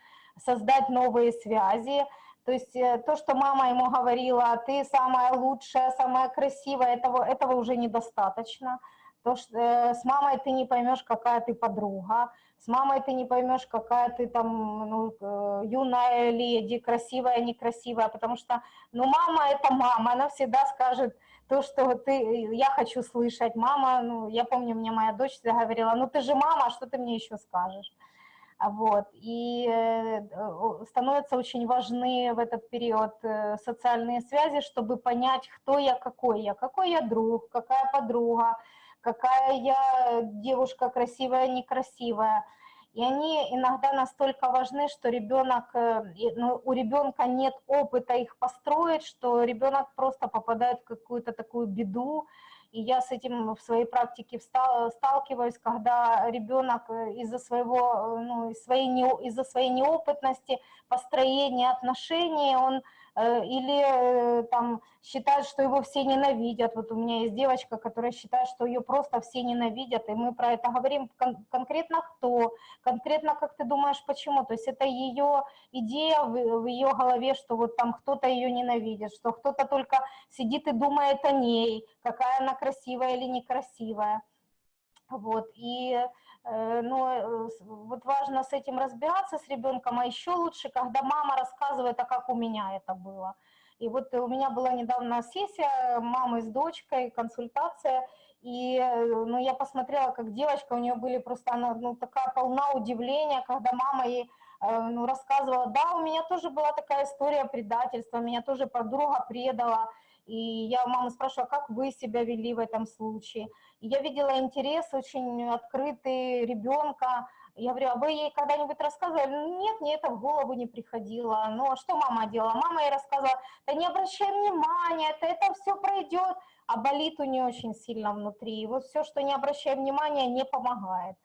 S1: создать новые связи. То есть э, то, что мама ему говорила, ты самая лучшая, самая красивая, этого, этого уже недостаточно. То, что с мамой ты не поймешь, какая ты подруга, с мамой ты не поймешь, какая ты там ну, юная леди, красивая, некрасивая, потому что, ну, мама это мама, она всегда скажет, то, что ты, я хочу слышать, мама, ну, я помню, мне моя дочь всегда говорила, ну, ты же мама, а что ты мне еще скажешь? Вот, и э, становятся очень важны в этот период э, социальные связи, чтобы понять, кто я, какой я, какой я друг, какая подруга, какая я девушка красивая, некрасивая, и они иногда настолько важны, что ребенок, э, ну, у ребенка нет опыта их построить, что ребенок просто попадает в какую-то такую беду, и я с этим в своей практике сталкиваюсь, когда ребенок из-за своего, ну, из своей, из-за своей неопытности, построения отношений, он Э, или э, там считает, что его все ненавидят. Вот у меня есть девочка, которая считает, что ее просто все ненавидят, и мы про это говорим кон конкретно кто, конкретно как ты думаешь, почему. То есть это ее идея в, в ее голове, что вот там кто-то ее ненавидит, что кто-то только сидит и думает о ней, какая она красивая или некрасивая. Вот, и Э, но э, вот важно с этим разбираться с ребенком, а еще лучше, когда мама рассказывает, а как у меня это было. И вот у меня была недавно сессия мамы с дочкой, консультация, и э, ну, я посмотрела, как девочка, у нее были просто, она ну, такая полна удивления, когда мама ей ну, рассказывала, да, у меня тоже была такая история предательства, меня тоже подруга предала, и я маму спрашивала, как вы себя вели в этом случае. И я видела интерес очень открытый ребенка. Я говорю, а вы ей когда-нибудь рассказывали? Нет, мне это в голову не приходило. Ну, а что мама делала? Мама ей рассказывала, да не обращай внимания, это, это все пройдет. А болит у нее очень сильно внутри. И вот все, что не обращай внимания, не помогает.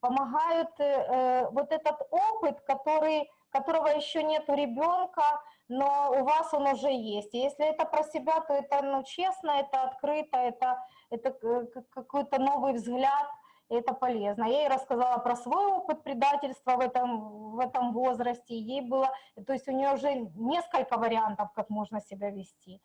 S1: Помогает э, э вот этот опыт, который которого еще нет у ребенка, но у вас он уже есть. Если это про себя, то это ну, честно, это открыто, это, это какой-то новый взгляд, это полезно. Я ей рассказала про свой опыт предательства в этом, в этом возрасте, ей было, то есть у нее уже несколько вариантов, как можно себя вести.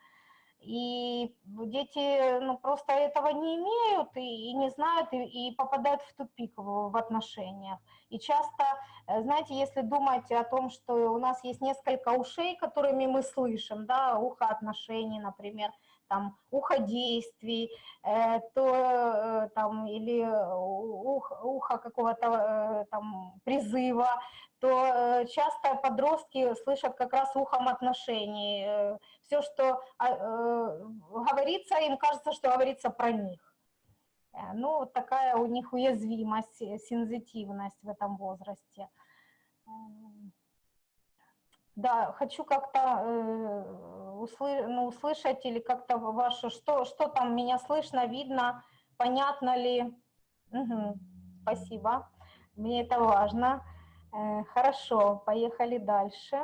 S1: И дети ну, просто этого не имеют и, и не знают, и, и попадают в тупик в, в отношениях. И часто, э, знаете, если думать о том, что у нас есть несколько ушей, которыми мы слышим, да, ухо отношений, например, там, ухо действий, э, то э, там, или ухо, ухо какого-то э, там призыва, то э, часто подростки слышат как раз ухом отношений. Э, Все, что а, э, говорится, им кажется, что говорится про них. Ну, такая у них уязвимость, сензитивность в этом возрасте. Да, хочу как-то э, услы, ну, услышать или как-то ваше, что, что там меня слышно, видно, понятно ли. Угу, спасибо, мне это важно. Э, хорошо, поехали дальше.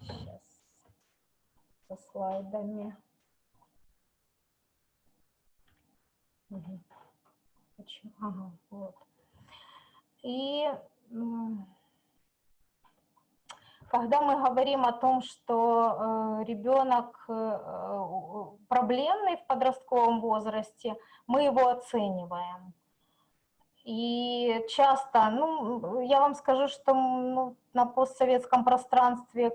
S1: Сейчас со слайдами. Ага, вот. И когда мы говорим о том, что э, ребенок э, проблемный в подростковом возрасте, мы его оцениваем. И часто, ну, я вам скажу, что ну, на постсоветском пространстве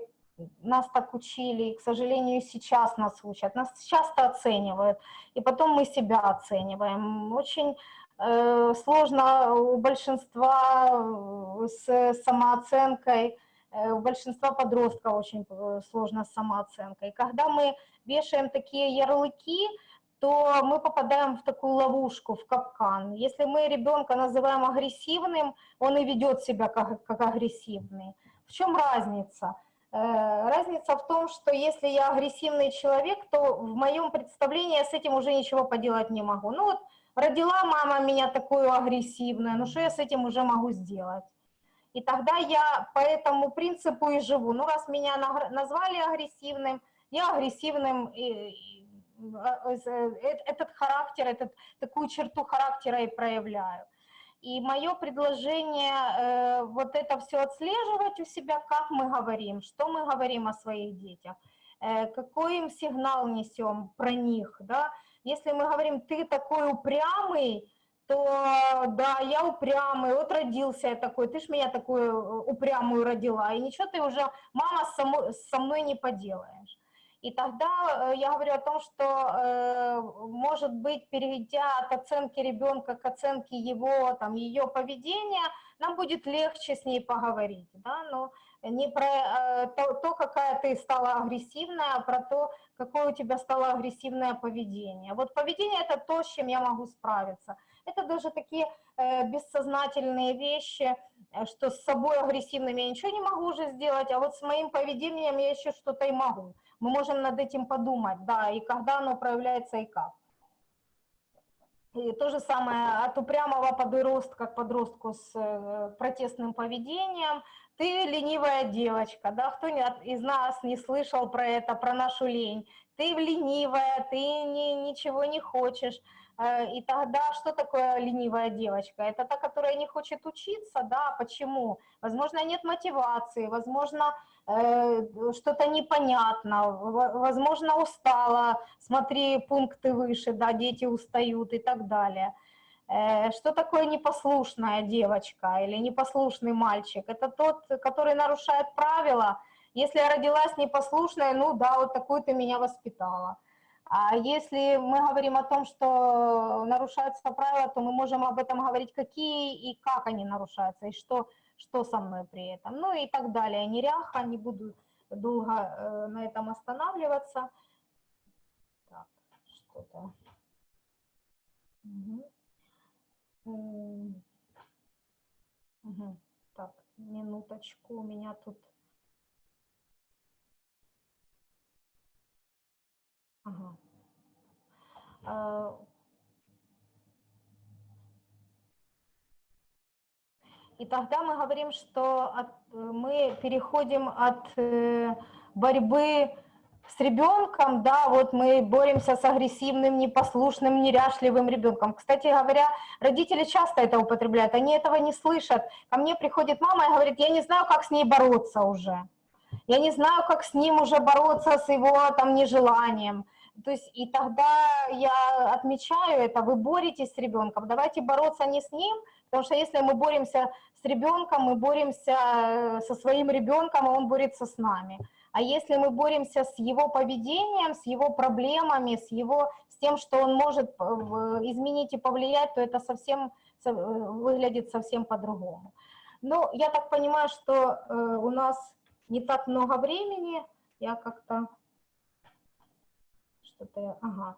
S1: нас так учили, и, к сожалению, сейчас нас учат, нас часто оценивают, и потом мы себя оцениваем. Очень э, сложно у большинства э, с самооценкой, э, у большинства подростков очень э, сложно с самооценкой. Когда мы вешаем такие ярлыки, то мы попадаем в такую ловушку, в капкан. Если мы ребенка называем агрессивным, он и ведет себя как, как агрессивный. В чем разница? Э, разница в том, что если я агрессивный человек, то в моем представлении я с этим уже ничего поделать не могу. Ну вот родила мама меня такую агрессивную, ну что я с этим уже могу сделать? И тогда я по этому принципу и живу. Ну раз меня назвали агрессивным, я агрессивным э, этот характер, этот, такую черту характера и проявляю. И мое предложение э, вот это все отслеживать у себя, как мы говорим, что мы говорим о своих детях, э, какой им сигнал несем про них, да. Если мы говорим, ты такой упрямый, то да, я упрямый, вот родился я такой, ты ж меня такую упрямую родила, и ничего ты уже, мама, само, со мной не поделаешь. И тогда э, я говорю о том, что, э, может быть, перейдя от оценки ребенка к оценке его, там, ее поведения, нам будет легче с ней поговорить, да, но не про э, то, какая ты стала агрессивная, а про то, какое у тебя стало агрессивное поведение. Вот поведение – это то, с чем я могу справиться. Это даже такие бессознательные вещи, что с собой агрессивным я ничего не могу уже сделать, а вот с моим поведением я еще что-то и могу. Мы можем над этим подумать, да, и когда оно проявляется и как. И то же самое от упрямого подростка к подростку с э, протестным поведением. Ты ленивая девочка, да, кто из нас не слышал про это, про нашу лень. Ты ленивая, ты ни, ничего не хочешь. Э, и тогда что такое ленивая девочка? Это та, которая не хочет учиться, да, почему? Возможно, нет мотивации, возможно, э, что-то непонятно, возможно, устала, смотри пункты выше, да, дети устают и так далее. Э, что такое непослушная девочка или непослушный мальчик? Это тот, который нарушает правила. Если я родилась непослушная, ну да, вот такую ты меня воспитала. А если мы говорим о том, что нарушаются правила, то мы можем об этом говорить, какие и как они нарушаются, и что, что со мной при этом. Ну и так далее. Неряха, не буду долго э, на этом останавливаться. Так, что-то... Угу. Угу. Так, минуточку, у меня тут... Ага. А, и тогда мы говорим, что от, мы переходим от э, борьбы с ребенком, да, вот мы боремся с агрессивным, непослушным, неряшливым ребенком. Кстати говоря, родители часто это употребляют, они этого не слышат. Ко мне приходит мама и говорит, я не знаю, как с ней бороться уже. Я не знаю, как с ним уже бороться, с его там нежеланием. То есть и тогда я отмечаю это, вы боретесь с ребенком, давайте бороться не с ним, потому что если мы боремся с ребенком, мы боремся э, со своим ребенком, и он борется с нами. А если мы боремся с его поведением, с его проблемами, с, его, с тем, что он может э, изменить и повлиять, то это совсем э, выглядит совсем по-другому. Ну, я так понимаю, что у нас не так много времени, я как-то что-то, ага.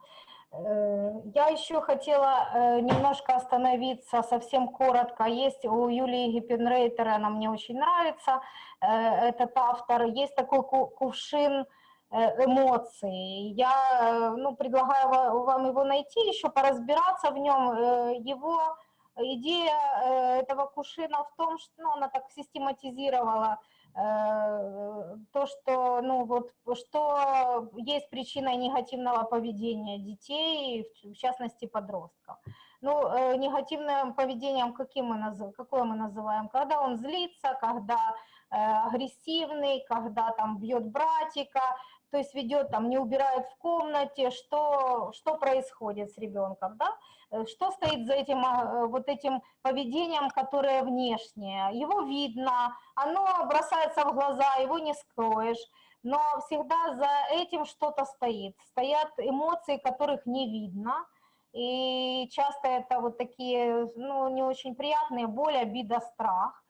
S1: Э, я еще хотела э, немножко остановиться, совсем коротко. Есть у Юлии Гиппенрейтер, она мне очень нравится, э, этот автор. Есть такой кувшин эмоций. Я ну, предлагаю вам его найти, еще поразбираться в нем. Его идея этого кувшина в том, что ну, она так систематизировала то, что, ну, вот, что есть причиной негативного поведения детей, в частности подростков. Ну, э, негативным поведением каким мы называем, какое мы называем? Когда он злится, когда э, агрессивный, когда там бьет братика, то есть ведет там, не убирает в комнате, что, что происходит с ребенком, да? Э, что стоит за этим, а, вот этим поведением, которое внешнее. Его видно, оно бросается в глаза, его не скроешь, но всегда за этим что-то стоит. Стоят эмоции, которых не видно, и часто это вот такие, ну, не очень приятные, боль, обида, страх.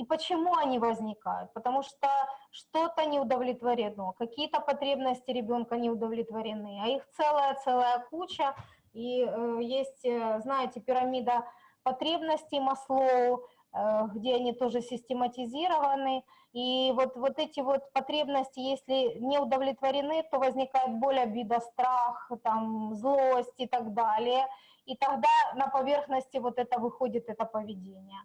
S1: И почему они возникают? Потому что что-то не удовлетворено, какие-то потребности ребенка не удовлетворены, а их целая-целая куча, и э, есть, э, знаете, пирамида потребностей Маслоу, э, где они тоже систематизированы. И вот, вот эти вот потребности, если не удовлетворены, то возникает боль, обида, страх, там, злость и так далее. И тогда на поверхности вот это выходит, это поведение.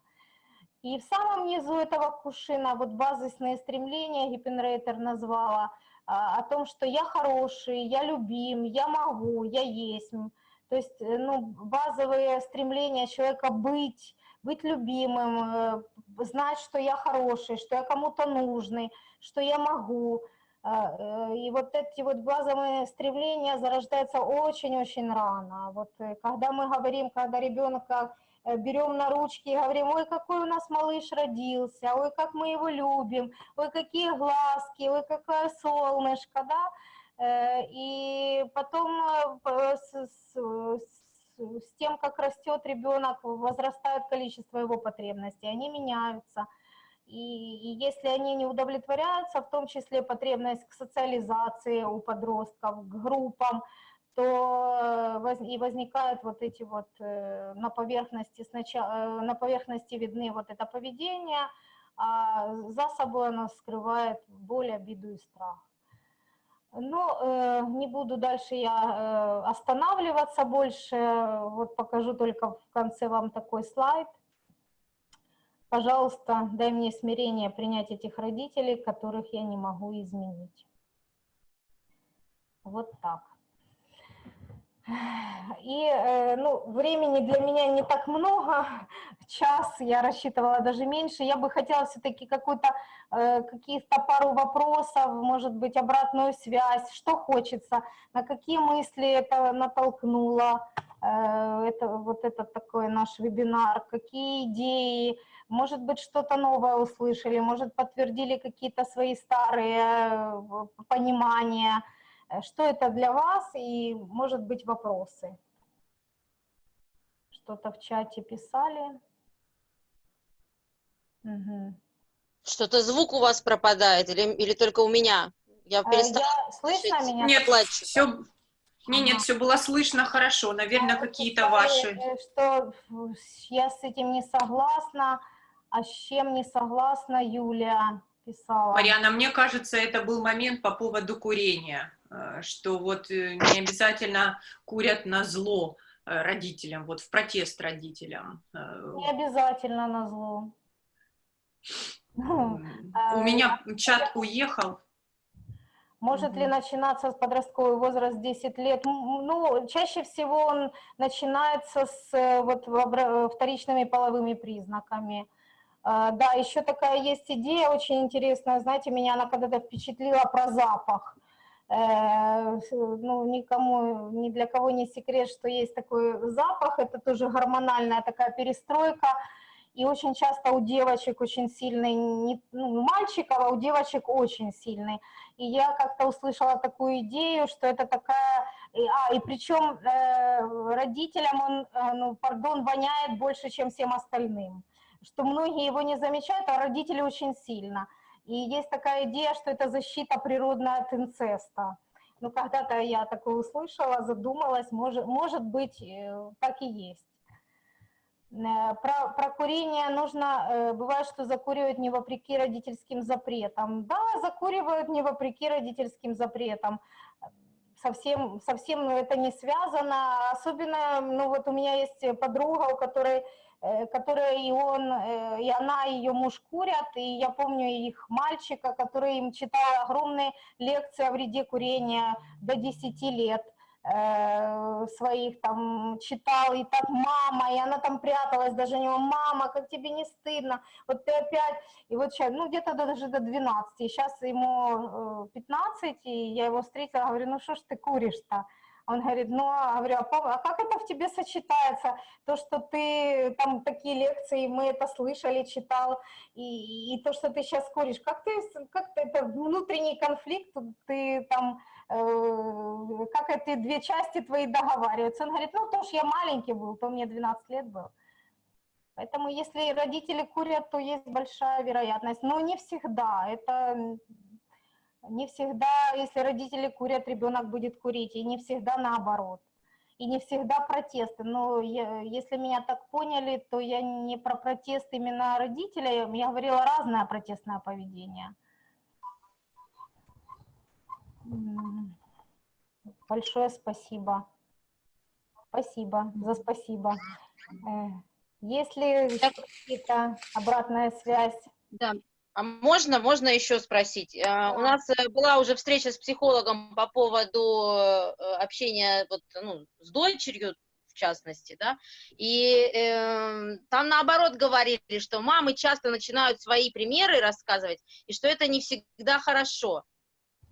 S1: И в самом низу этого кушина, вот базисные стремления Гиппенрейтер назвала, а, о том, что я хороший, я любим, я могу, я есть, то есть э, ну, базовые стремления человека быть, быть любимым, э, знать, что я хороший, что я кому-то нужный, что я могу. А, э, и вот эти вот базовые стремления зарождаются очень-очень рано. Вот когда мы говорим, когда ребенка берем на ручки и говорим, ой, какой у нас малыш родился, ой, как мы его любим, ой, какие глазки, ой, какое солнышко, да, Э, и потом э, с, с, с тем, как растет ребенок, возрастает количество его потребностей, они меняются. И, и если они не удовлетворяются, в том числе потребность к социализации у подростков, к группам, то воз, и возникают вот эти вот на поверхности сначала, на поверхности видны вот это поведение, а за собой оно скрывает боль, обиду и страх. Но э, не буду дальше я э, останавливаться больше, вот покажу только в конце вам такой слайд. Пожалуйста, дай мне смирение принять этих родителей, которых я не могу изменить. Вот так. И э, ну, времени для меня не так много, час, я рассчитывала даже меньше. Я бы хотела все-таки э, каких-то пару вопросов, может быть, обратную связь, что хочется, на какие мысли это натолкнуло, э, это, вот этот такой наш вебинар, какие идеи, может быть, что-то новое услышали, может, подтвердили какие-то свои старые понимания, что это для вас и, может быть, вопросы. Что-то в чате писали.
S4: Угу. Что-то звук у вас пропадает или, или только у меня?
S1: Я э, перестала Я, слышно меня?
S5: Нет, все, не, нет, все было слышно хорошо. Наверное, какие-то ваши. Э,
S1: что я с этим не согласна, а с чем не согласна Юлия писала.
S5: Марьяна, мне кажется, это был момент по поводу курения. Э, что вот э, не обязательно курят на зло э, родителям, вот в протест родителям.
S1: Не обязательно на зло.
S5: У меня чат уехал.
S1: Может ли начинаться с подростковый возраст 10 лет? Ну, чаще всего он начинается с вот, вторичными половыми признаками. Да, еще такая есть идея очень интересная, знаете, меня она когда-то впечатлила про запах. Э, ну, никому, ни для кого не секрет, что есть такой запах, это тоже гормональная такая перестройка, и очень часто у девочек очень сильный, не, ну, у мальчиков, а у девочек очень сильный. И я как-то услышала такую идею, что это такая, а, и причем э, родителям он, э, ну, пардон, воняет больше, чем всем остальным, что многие его не замечают, а родители очень сильно. И есть такая идея, что это защита природная от инцеста. Ну, когда-то я такое услышала, задумалась, может, может быть, э, так и есть. Э, про, про курение нужно, э, бывает, что закуривают не вопреки родительским запретам. Да, закуривают не вопреки родительским запретам. Совсем, совсем это не связано. Особенно, ну вот у меня есть подруга, у которой Э, которая и он, э, и она, и ее муж курят, и я помню их мальчика, который им читал огромные лекции о вреде курения до 10 лет э, своих там читал, и так мама, и она там пряталась даже него, мама, как тебе не стыдно, вот ты опять, и вот сейчас, ну где-то даже до 12, и сейчас ему 15, и я его встретила, говорю, ну что ж ты куришь-то, он говорит, ну, а, говорю, а, а как это в тебе сочетается? То, что ты там такие лекции, мы это слышали, читал, и, и то, что ты сейчас куришь, как ты, как ты, это внутренний конфликт, ты там, э, как эти две части твои договариваются? Он говорит, ну, то, что я маленький был, то мне 12 лет был. Поэтому если родители курят, то есть большая вероятность, но не всегда, это не всегда, если родители курят, ребенок будет курить, и не всегда наоборот. И не всегда протесты. Но я, если меня так поняли, то я не про протест именно родителей, я говорила разное протестное поведение. Большое спасибо. Спасибо за спасибо. Э, есть ли какие-то обратная связь?
S4: Да, а можно, можно еще спросить? Да. У нас э, была уже встреча с психологом по поводу э, общения вот, ну, с дочерью, в частности, да, и э, там наоборот говорили, что мамы часто начинают свои примеры рассказывать, и что это не всегда хорошо,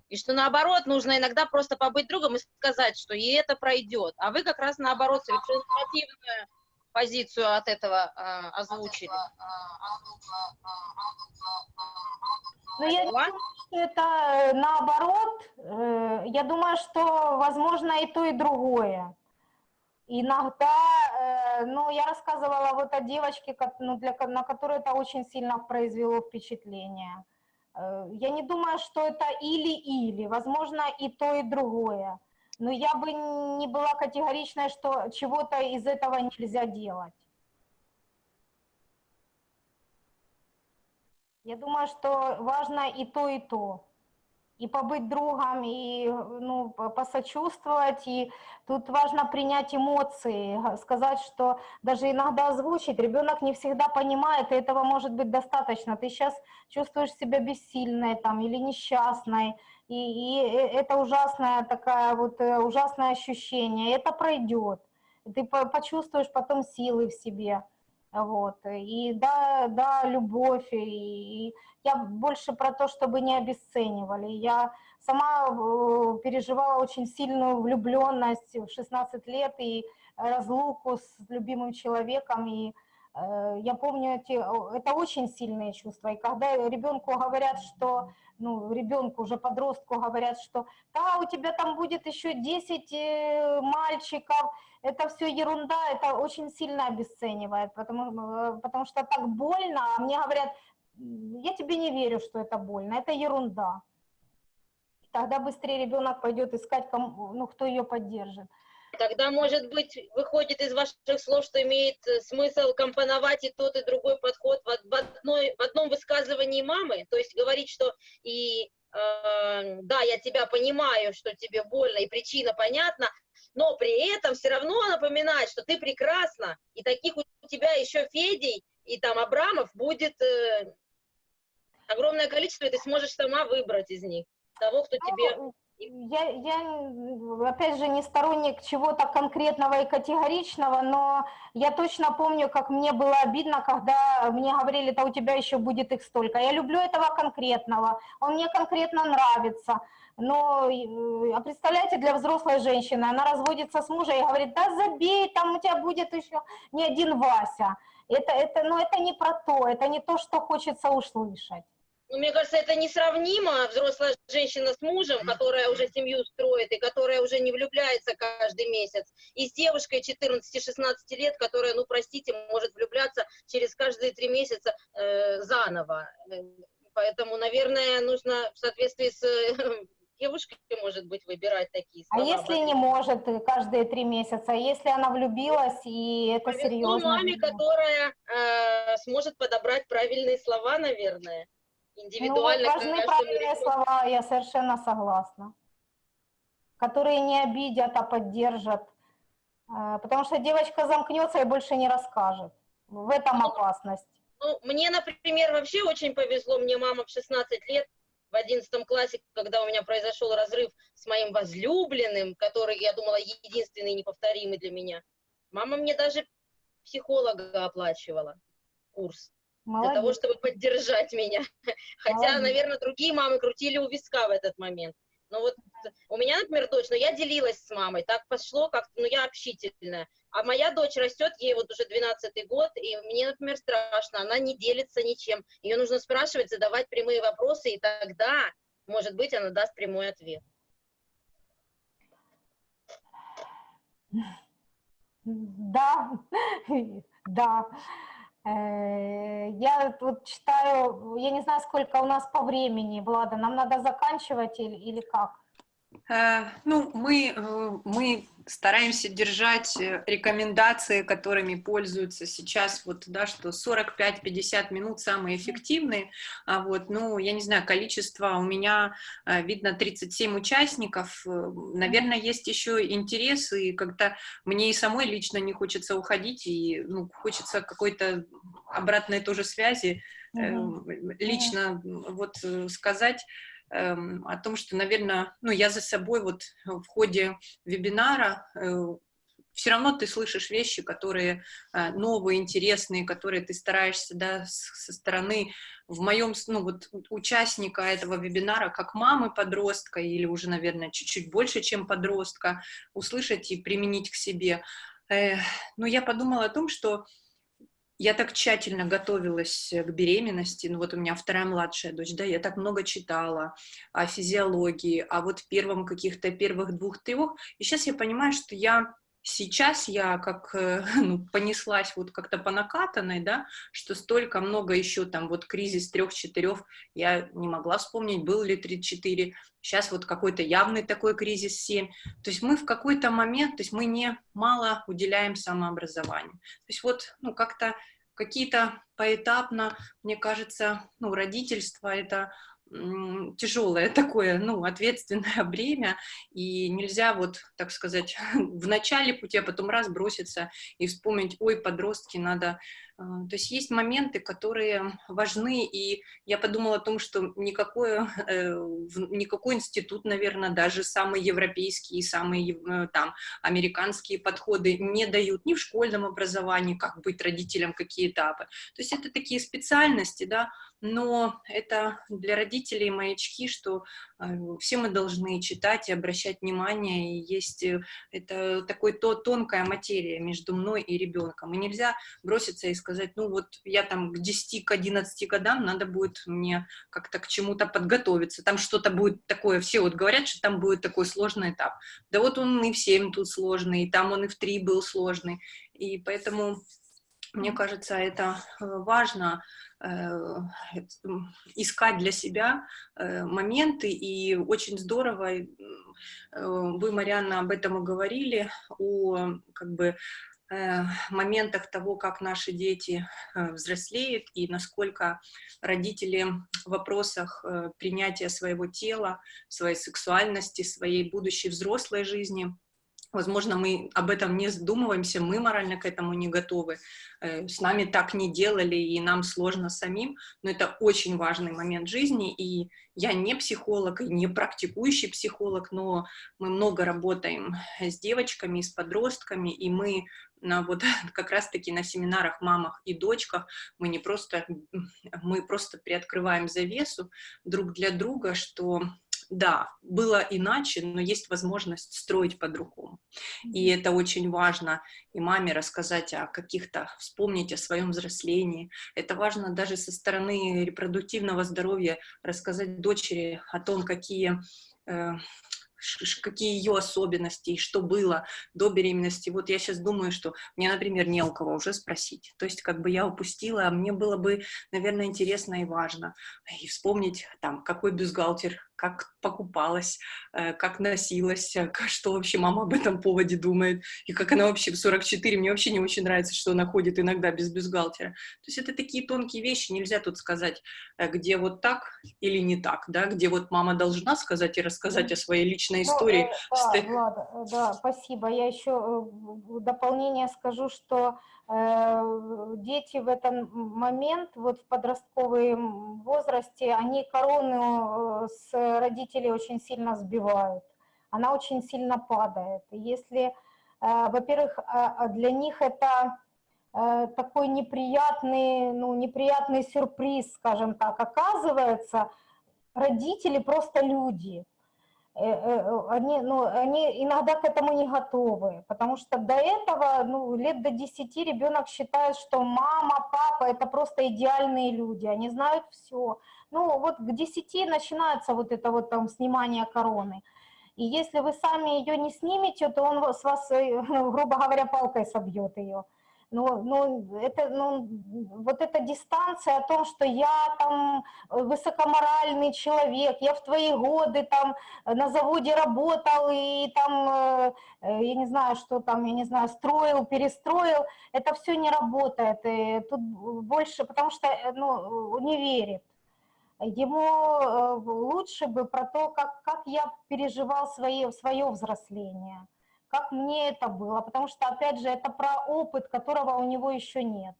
S4: и что наоборот нужно иногда просто побыть другом и сказать, что и это пройдет, а вы как раз наоборот совершенно противную позицию от этого э, озвучили.
S1: Ну, я думаю, что это э, наоборот. Э, я думаю, что возможно и то, и другое. Иногда, э, ну, я рассказывала вот о девочке, ну, для, на которую это очень сильно произвело впечатление. Я не думаю, что это или-или, возможно, и то, и другое. Но я бы не была категоричной, что чего-то из этого нельзя делать. Я думаю, что важно и то, и то. И побыть другом, и ну, посочувствовать. И тут важно принять эмоции, сказать, что даже иногда озвучить. Ребенок не всегда понимает, и этого может быть достаточно. Ты сейчас чувствуешь себя бессильной там, или несчастной. И, и это ужасное такая вот э, ужасное ощущение. Это пройдет. Ты почувствуешь потом силы в себе. Вот. И да, да, любовь. И, и я больше про то, чтобы не обесценивали. Я сама э, переживала очень сильную влюбленность в 16 лет и разлуку с любимым человеком. И я помню, эти, это очень сильные чувства. И когда ребенку говорят, что, ну, ребенку, уже подростку говорят, что да, у тебя там будет еще 10 э, мальчиков, это все ерунда, это очень сильно обесценивает, потому, э, потому что так больно, а мне говорят, я тебе не верю, что это больно, это ерунда. Тогда быстрее ребенок пойдет искать, кому, ну, кто ее поддержит.
S4: Тогда, может быть, выходит из ваших слов, что имеет э, смысл компоновать и тот, и другой подход в, одной, в одном высказывании мамы, то есть говорить, что и э, да, я тебя понимаю, что тебе больно, и причина понятна, но при этом все равно напоминать, что ты прекрасна, и таких у тебя еще Федей и там Абрамов будет э, огромное количество, и ты сможешь сама выбрать из них того, кто тебе...
S1: Я, я, опять же, не сторонник чего-то конкретного и категоричного, но я точно помню, как мне было обидно, когда мне говорили, да у тебя еще будет их столько. Я люблю этого конкретного, он мне конкретно нравится. Но, а представляете, для взрослой женщины, она разводится с мужем и говорит, да забей, там у тебя будет еще не один Вася. Это, это, но это не про то, это не то, что хочется услышать.
S4: Ну, мне кажется, это несравнимо взрослая женщина с мужем, которая уже семью строит и которая уже не влюбляется каждый месяц, и с девушкой 14-16 лет, которая, ну, простите, может влюбляться через каждые три месяца э, заново. Поэтому, наверное, нужно в соответствии с девушкой, может быть, выбирать такие
S1: а слова. А если не может каждые три месяца, а если она влюбилась, и это
S4: Повезло
S1: серьезно?
S4: маме, которая э, сможет подобрать правильные слова, наверное, индивидуально.
S1: Ну, важны правильные слова, я совершенно согласна. Которые не обидят, а поддержат. Э, потому что девочка замкнется и больше не расскажет. В этом ну, опасность.
S4: Ну, мне, например, вообще очень повезло. Мне мама в 16 лет в одиннадцатом классе, когда у меня произошел разрыв с моим возлюбленным, который, я думала, единственный неповторимый для меня, мама мне даже психолога оплачивала курс. Молодец. Для того, чтобы поддержать меня. Хотя, Молодец. наверное, другие мамы крутили у виска в этот момент. Но вот у меня, например, дочь, но я делилась с мамой, так пошло как-то, ну я общительная. А моя дочь растет, ей вот уже 12 год, и мне, например, страшно, она не делится ничем. Ее нужно спрашивать, задавать прямые вопросы, и тогда, может быть, она даст прямой ответ.
S1: Да, да. Э, я вот читаю, я не знаю, сколько у нас по времени, Влада, нам надо заканчивать или, или как?
S5: Э, ну, мы, э, мы стараемся держать рекомендации, которыми пользуются сейчас, вот, да, что 45-50 минут самые эффективные, а вот, ну, я не знаю, количество у меня, видно, 37 участников, наверное, есть еще интересы, и когда мне и самой лично не хочется уходить, и, ну, хочется какой-то обратной тоже связи, -hmm. лично вот сказать, о том, что, наверное, ну, я за собой вот в ходе вебинара э, все равно ты слышишь вещи, которые э, новые, интересные, которые ты стараешься, да, со стороны, в моем, ну, вот, участника этого вебинара, как мамы подростка, или уже, наверное, чуть-чуть больше, чем подростка, услышать и применить к себе. Но я подумала о том, что я так тщательно готовилась к беременности, ну вот у меня вторая младшая дочь, да, я так много читала о физиологии, о вот первом каких-то первых двух-трех, и сейчас я понимаю, что я сейчас я как э, ну, понеслась вот как-то по накатанной, да, что столько много еще там вот кризис трех-четырех, я не могла вспомнить, был ли 34, сейчас вот какой-то явный такой кризис 7. То есть мы в какой-то момент, то есть мы не мало уделяем самообразованию. То есть вот, ну, как-то какие-то поэтапно, мне кажется, ну, родительство это тяжелое такое, ну, ответственное бремя, и нельзя вот, так сказать, в начале пути, а потом раз броситься и вспомнить, ой, подростки, надо то есть есть моменты, которые важны, и я подумала о том, что никакой, э, никакой институт, наверное, даже самые европейские, самые э, там американские подходы не дают ни в школьном образовании, как быть родителям, какие этапы. То есть это такие специальности, да, но это для родителей маячки, что все мы должны читать и обращать внимание, и есть это такой то тонкая материя между мной и ребенком, и нельзя броситься и сказать, ну вот я там к 10, к 11 годам надо будет мне как-то к чему-то подготовиться, там что-то будет такое, все вот говорят, что там будет такой сложный этап. Да вот он и в 7 тут сложный, и там он и в 3 был сложный, и поэтому мне кажется, это э, важно э, искать для себя э, моменты, и очень здорово, вы, Марианна, об этом и говорили, о как бы моментах того, как наши дети взрослеют и насколько родители в вопросах принятия своего тела, своей сексуальности, своей будущей взрослой жизни Возможно, мы об этом не задумываемся, мы морально к этому не готовы, с нами так не делали, и нам сложно самим, но это очень важный момент жизни, и я не психолог, и не практикующий психолог, но мы много работаем с девочками, с подростками, и мы на вот как раз-таки на семинарах мамах и дочках мы не просто, мы просто приоткрываем завесу друг для друга, что да, было иначе, но есть возможность строить по-другому. И это очень важно и маме рассказать о каких-то, вспомнить о своем взрослении. Это важно даже со стороны репродуктивного здоровья рассказать дочери о том, какие э, какие ее особенности и что было до беременности. Вот я сейчас думаю, что мне, например, не у кого уже спросить. То есть как бы я упустила, а мне было бы, наверное, интересно и важно. И вспомнить там, какой бюстгальтер как покупалась, э, как носилась, э, что вообще мама об этом поводе думает, и как она вообще в 44, мне вообще не очень нравится, что она ходит иногда без бюстгальтера. То есть это такие тонкие вещи, нельзя тут сказать, э, где вот так или не так, да, где вот мама должна сказать и рассказать о своей личной ну, истории.
S1: Ну, да, Влада, да, спасибо. Я еще в дополнение скажу, что Э, дети в этот момент, вот в подростковом возрасте, они корону с родителей очень сильно сбивают, она очень сильно падает. Если, э, во-первых, а, а для них это такой неприятный, ну, неприятный сюрприз, скажем так, оказывается, родители просто люди – Э, э, они, ну, они иногда к этому не готовы, потому что до этого, ну, лет до 10 ребенок считает, что мама, папа – это просто идеальные люди, они знают все. Ну, вот к 10 начинается вот это вот там снимание короны. И если вы сами ее не снимете, то он с вас, э, грубо говоря, палкой собьет ее ну, ну, это, ну, вот эта дистанция о том, что я там высокоморальный человек, я в твои годы там на заводе работал и там, э, я не знаю, что там, я не знаю, строил, перестроил, это все не работает. И тут больше, потому что, э, ну, не верит. Ему э, лучше бы про то, как, как я переживал свои, свое взросление как мне это было, потому что, опять же, это про опыт, которого у него еще нет.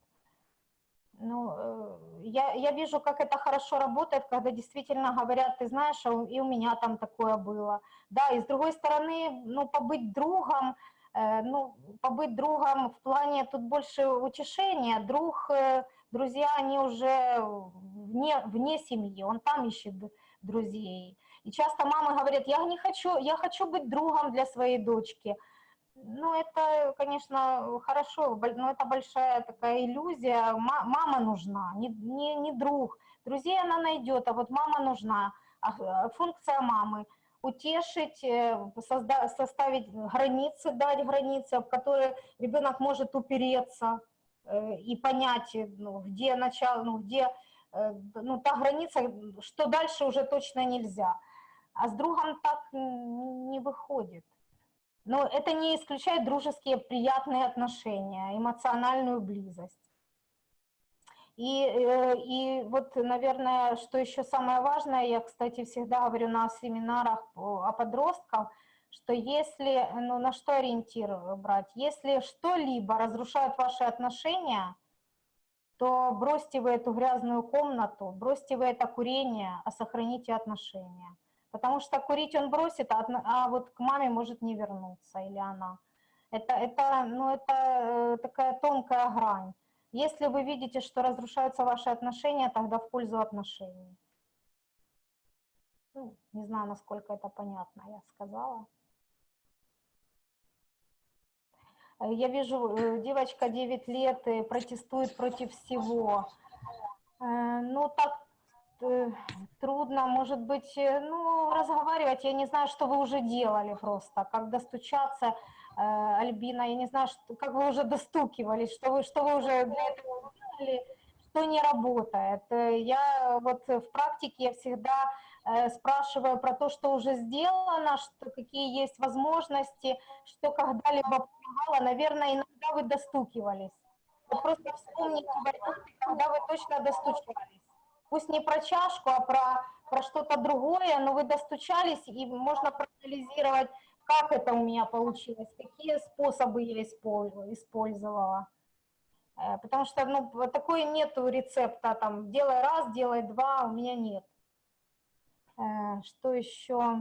S1: Ну, э, я, я вижу, как это хорошо работает, когда действительно говорят, ты знаешь, а и у меня там такое было. Да, и с другой стороны, ну, побыть другом, э, ну, побыть другом в плане тут больше утешения. Друг, э, друзья, они уже вне, вне семьи, он там ищет друзей. И часто мамы говорят, я не хочу, я хочу быть другом для своей дочки. Ну, это, конечно, хорошо, но это большая такая иллюзия. Мама нужна, не, не, не друг. Друзей она найдет, а вот мама нужна. А, а функция мамы утешить, э, созда- составить границы, дать границы, в которые ребенок может упереться э, и понять, э, ну, где начало, ну, где ну, та граница, что дальше уже точно нельзя. А с другом так не выходит. Но это не исключает дружеские приятные отношения, эмоциональную близость. И, э, и вот, наверное, что еще самое важное, я, кстати, всегда говорю на семинарах о подростках, что если, ну, на что ориентир брать, если что-либо разрушает ваши отношения, то бросьте вы эту грязную комнату, бросьте вы это курение, а сохраните отношения. Потому что курить он бросит, а, а вот к маме может не вернуться, или она. Это, это, ну, это э, такая тонкая грань. Если вы видите, что разрушаются ваши отношения, тогда в пользу отношений. Ну, не знаю, насколько это понятно, я сказала. Э, я вижу, э, девочка 9 лет и протестует против всего. Ну, так трудно, может быть, ну, разговаривать, я не знаю, что вы уже делали просто, как достучаться, Альбина, я не знаю, что, как вы уже достукивались, что вы, что вы уже для этого делали, что не работает. Я вот в практике я всегда спрашиваю про то, что уже сделано, что, какие есть возможности, что когда-либо помогало. Наверное, иногда вы достукивались. Вот просто вспомните, когда вы точно достучались пусть не про чашку, а про, про что-то другое, но вы достучались, и можно проанализировать, как это у меня получилось, какие способы я использовала. Э, потому что ну, такой нету рецепта, там, делай раз, делай два, у меня нет. Э, что еще?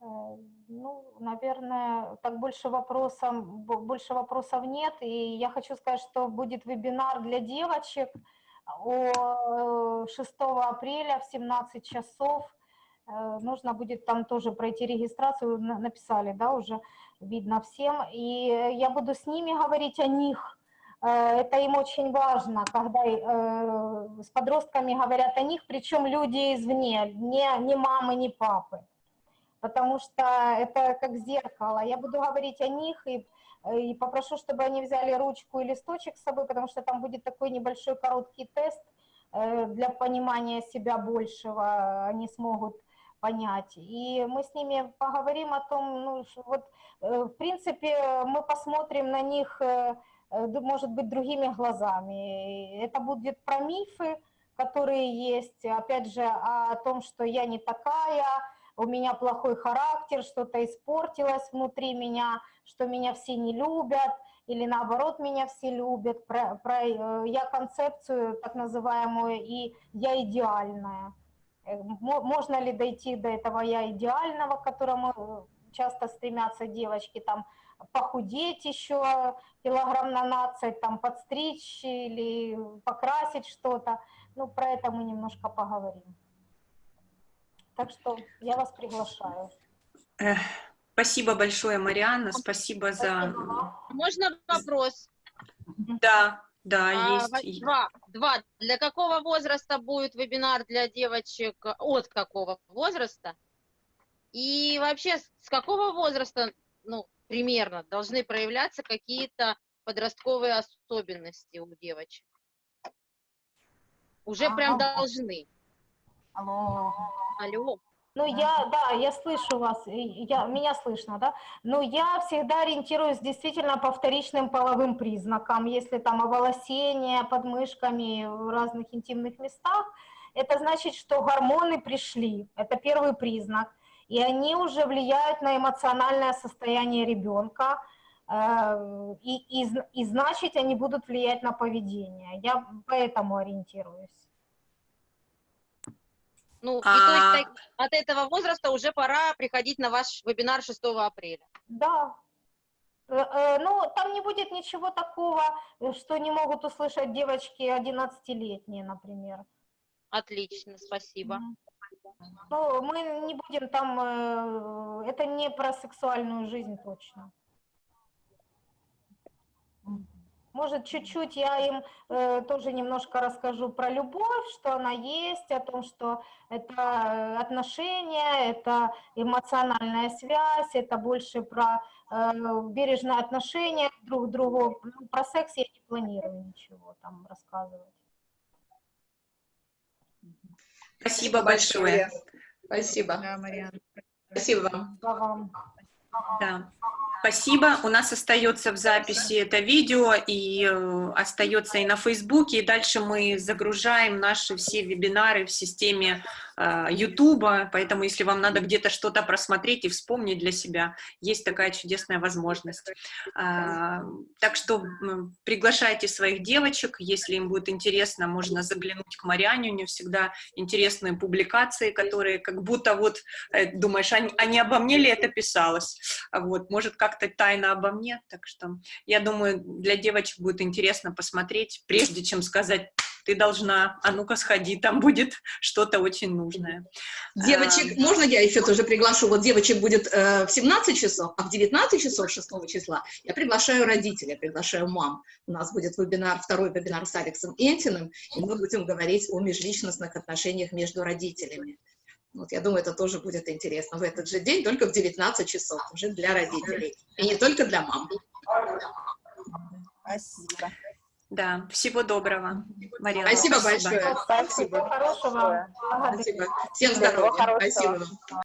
S1: Э, ну, наверное, так больше вопросов, больше вопросов нет. И я хочу сказать, что будет вебинар для девочек – 6 апреля в 17 часов э, нужно будет там тоже пройти регистрацию, написали, да, уже видно всем, и я буду с ними говорить о них, э, это им очень важно, когда э, с подростками говорят о них, причем люди извне, не, не мамы, не папы, потому что это как зеркало, я буду говорить о них и и попрошу, чтобы они взяли ручку и листочек с собой, потому что там будет такой небольшой короткий тест э, для понимания себя большего, они смогут понять. И мы с ними поговорим о том, ну, вот, э, в принципе, мы посмотрим на них, может быть, другими глазами. Это будет про мифы, которые есть, опять же, о том, что я не такая, у меня плохой характер, что-то испортилось внутри меня, что меня все не любят, или наоборот меня все любят. Про, про, э, я концепцию так называемую и я идеальная. Э, можно ли дойти до этого я идеального, к которому э, часто стремятся девочки, там похудеть еще килограмм на 12, там подстричь или покрасить что-то. Ну, про это мы немножко поговорим. Так что я вас приглашаю.
S5: Спасибо большое, Марианна, спасибо за...
S4: Можно вопрос?
S5: Да, да,
S4: а,
S5: есть.
S4: Два, два. Для какого возраста будет вебинар для девочек? От какого возраста? И вообще, с какого возраста, ну, примерно, должны проявляться какие-то подростковые особенности у девочек? Уже а, прям должны.
S1: Алло.
S4: Алло.
S1: Ну, я, да, я слышу вас, я, меня слышно, да? Но я всегда ориентируюсь действительно по вторичным половым признакам. Если там оволосение под мышками в разных интимных местах, это значит, что гормоны пришли, это первый признак. И они уже влияют на эмоциональное состояние ребенка, э, и, и, и значит, они будут влиять на поведение. Я поэтому ориентируюсь.
S4: Ну, а... и то есть а от этого возраста уже пора приходить на ваш вебинар 6 апреля.
S1: Да. Э, э, ну, там не будет ничего такого, что не могут услышать девочки 11-летние, например.
S4: Отлично, спасибо.
S1: Ну, мы не будем там, э, это не про сексуальную жизнь точно. Может, чуть-чуть я им э, тоже немножко расскажу про любовь, что она есть, о том, что это э, отношения, это эмоциональная связь, это больше про э, бережное отношение друг к другу. Ну, Про секс я не планирую ничего там рассказывать.
S5: Спасибо большое.
S6: Спасибо.
S3: Да, Мариан.
S6: Спасибо вам.
S1: Да, вам.
S5: Да. Спасибо. У нас остается в записи это видео и э, остается и на Фейсбуке. И дальше мы загружаем наши все вебинары в системе э. Поэтому, если вам надо где-то что-то просмотреть и вспомнить для себя, есть такая чудесная возможность. А, так что приглашайте своих девочек. Если им будет интересно, можно заглянуть к Мариане. У нее всегда интересные публикации, которые как будто вот э, думаешь, а, а не обо мне ли это писалось? А Вот, может, как-то тайно обо мне. Так что я думаю, для девочек будет интересно посмотреть, прежде чем сказать, ты должна, а ну-ка сходи, там будет что-то очень нужное.
S6: Девочек, можно я еще тоже приглашу? Вот девочек будет э, в 17 часов, а в 19 часов 6 числа я приглашаю родителей, приглашаю мам. У нас будет вебинар, второй вебинар с Алексом Энтиным, и мы будем говорить о межличностных отношениях между родителями. Вот, я думаю, это тоже будет интересно в этот же день, только в 19 часов, уже для родителей. И не только для мам.
S3: Спасибо.
S5: Да, всего доброго, Марина.
S6: Спасибо большое.
S1: Спасибо. Всего хорошего.
S6: Спасибо. Всем здоровья. Спасибо вам.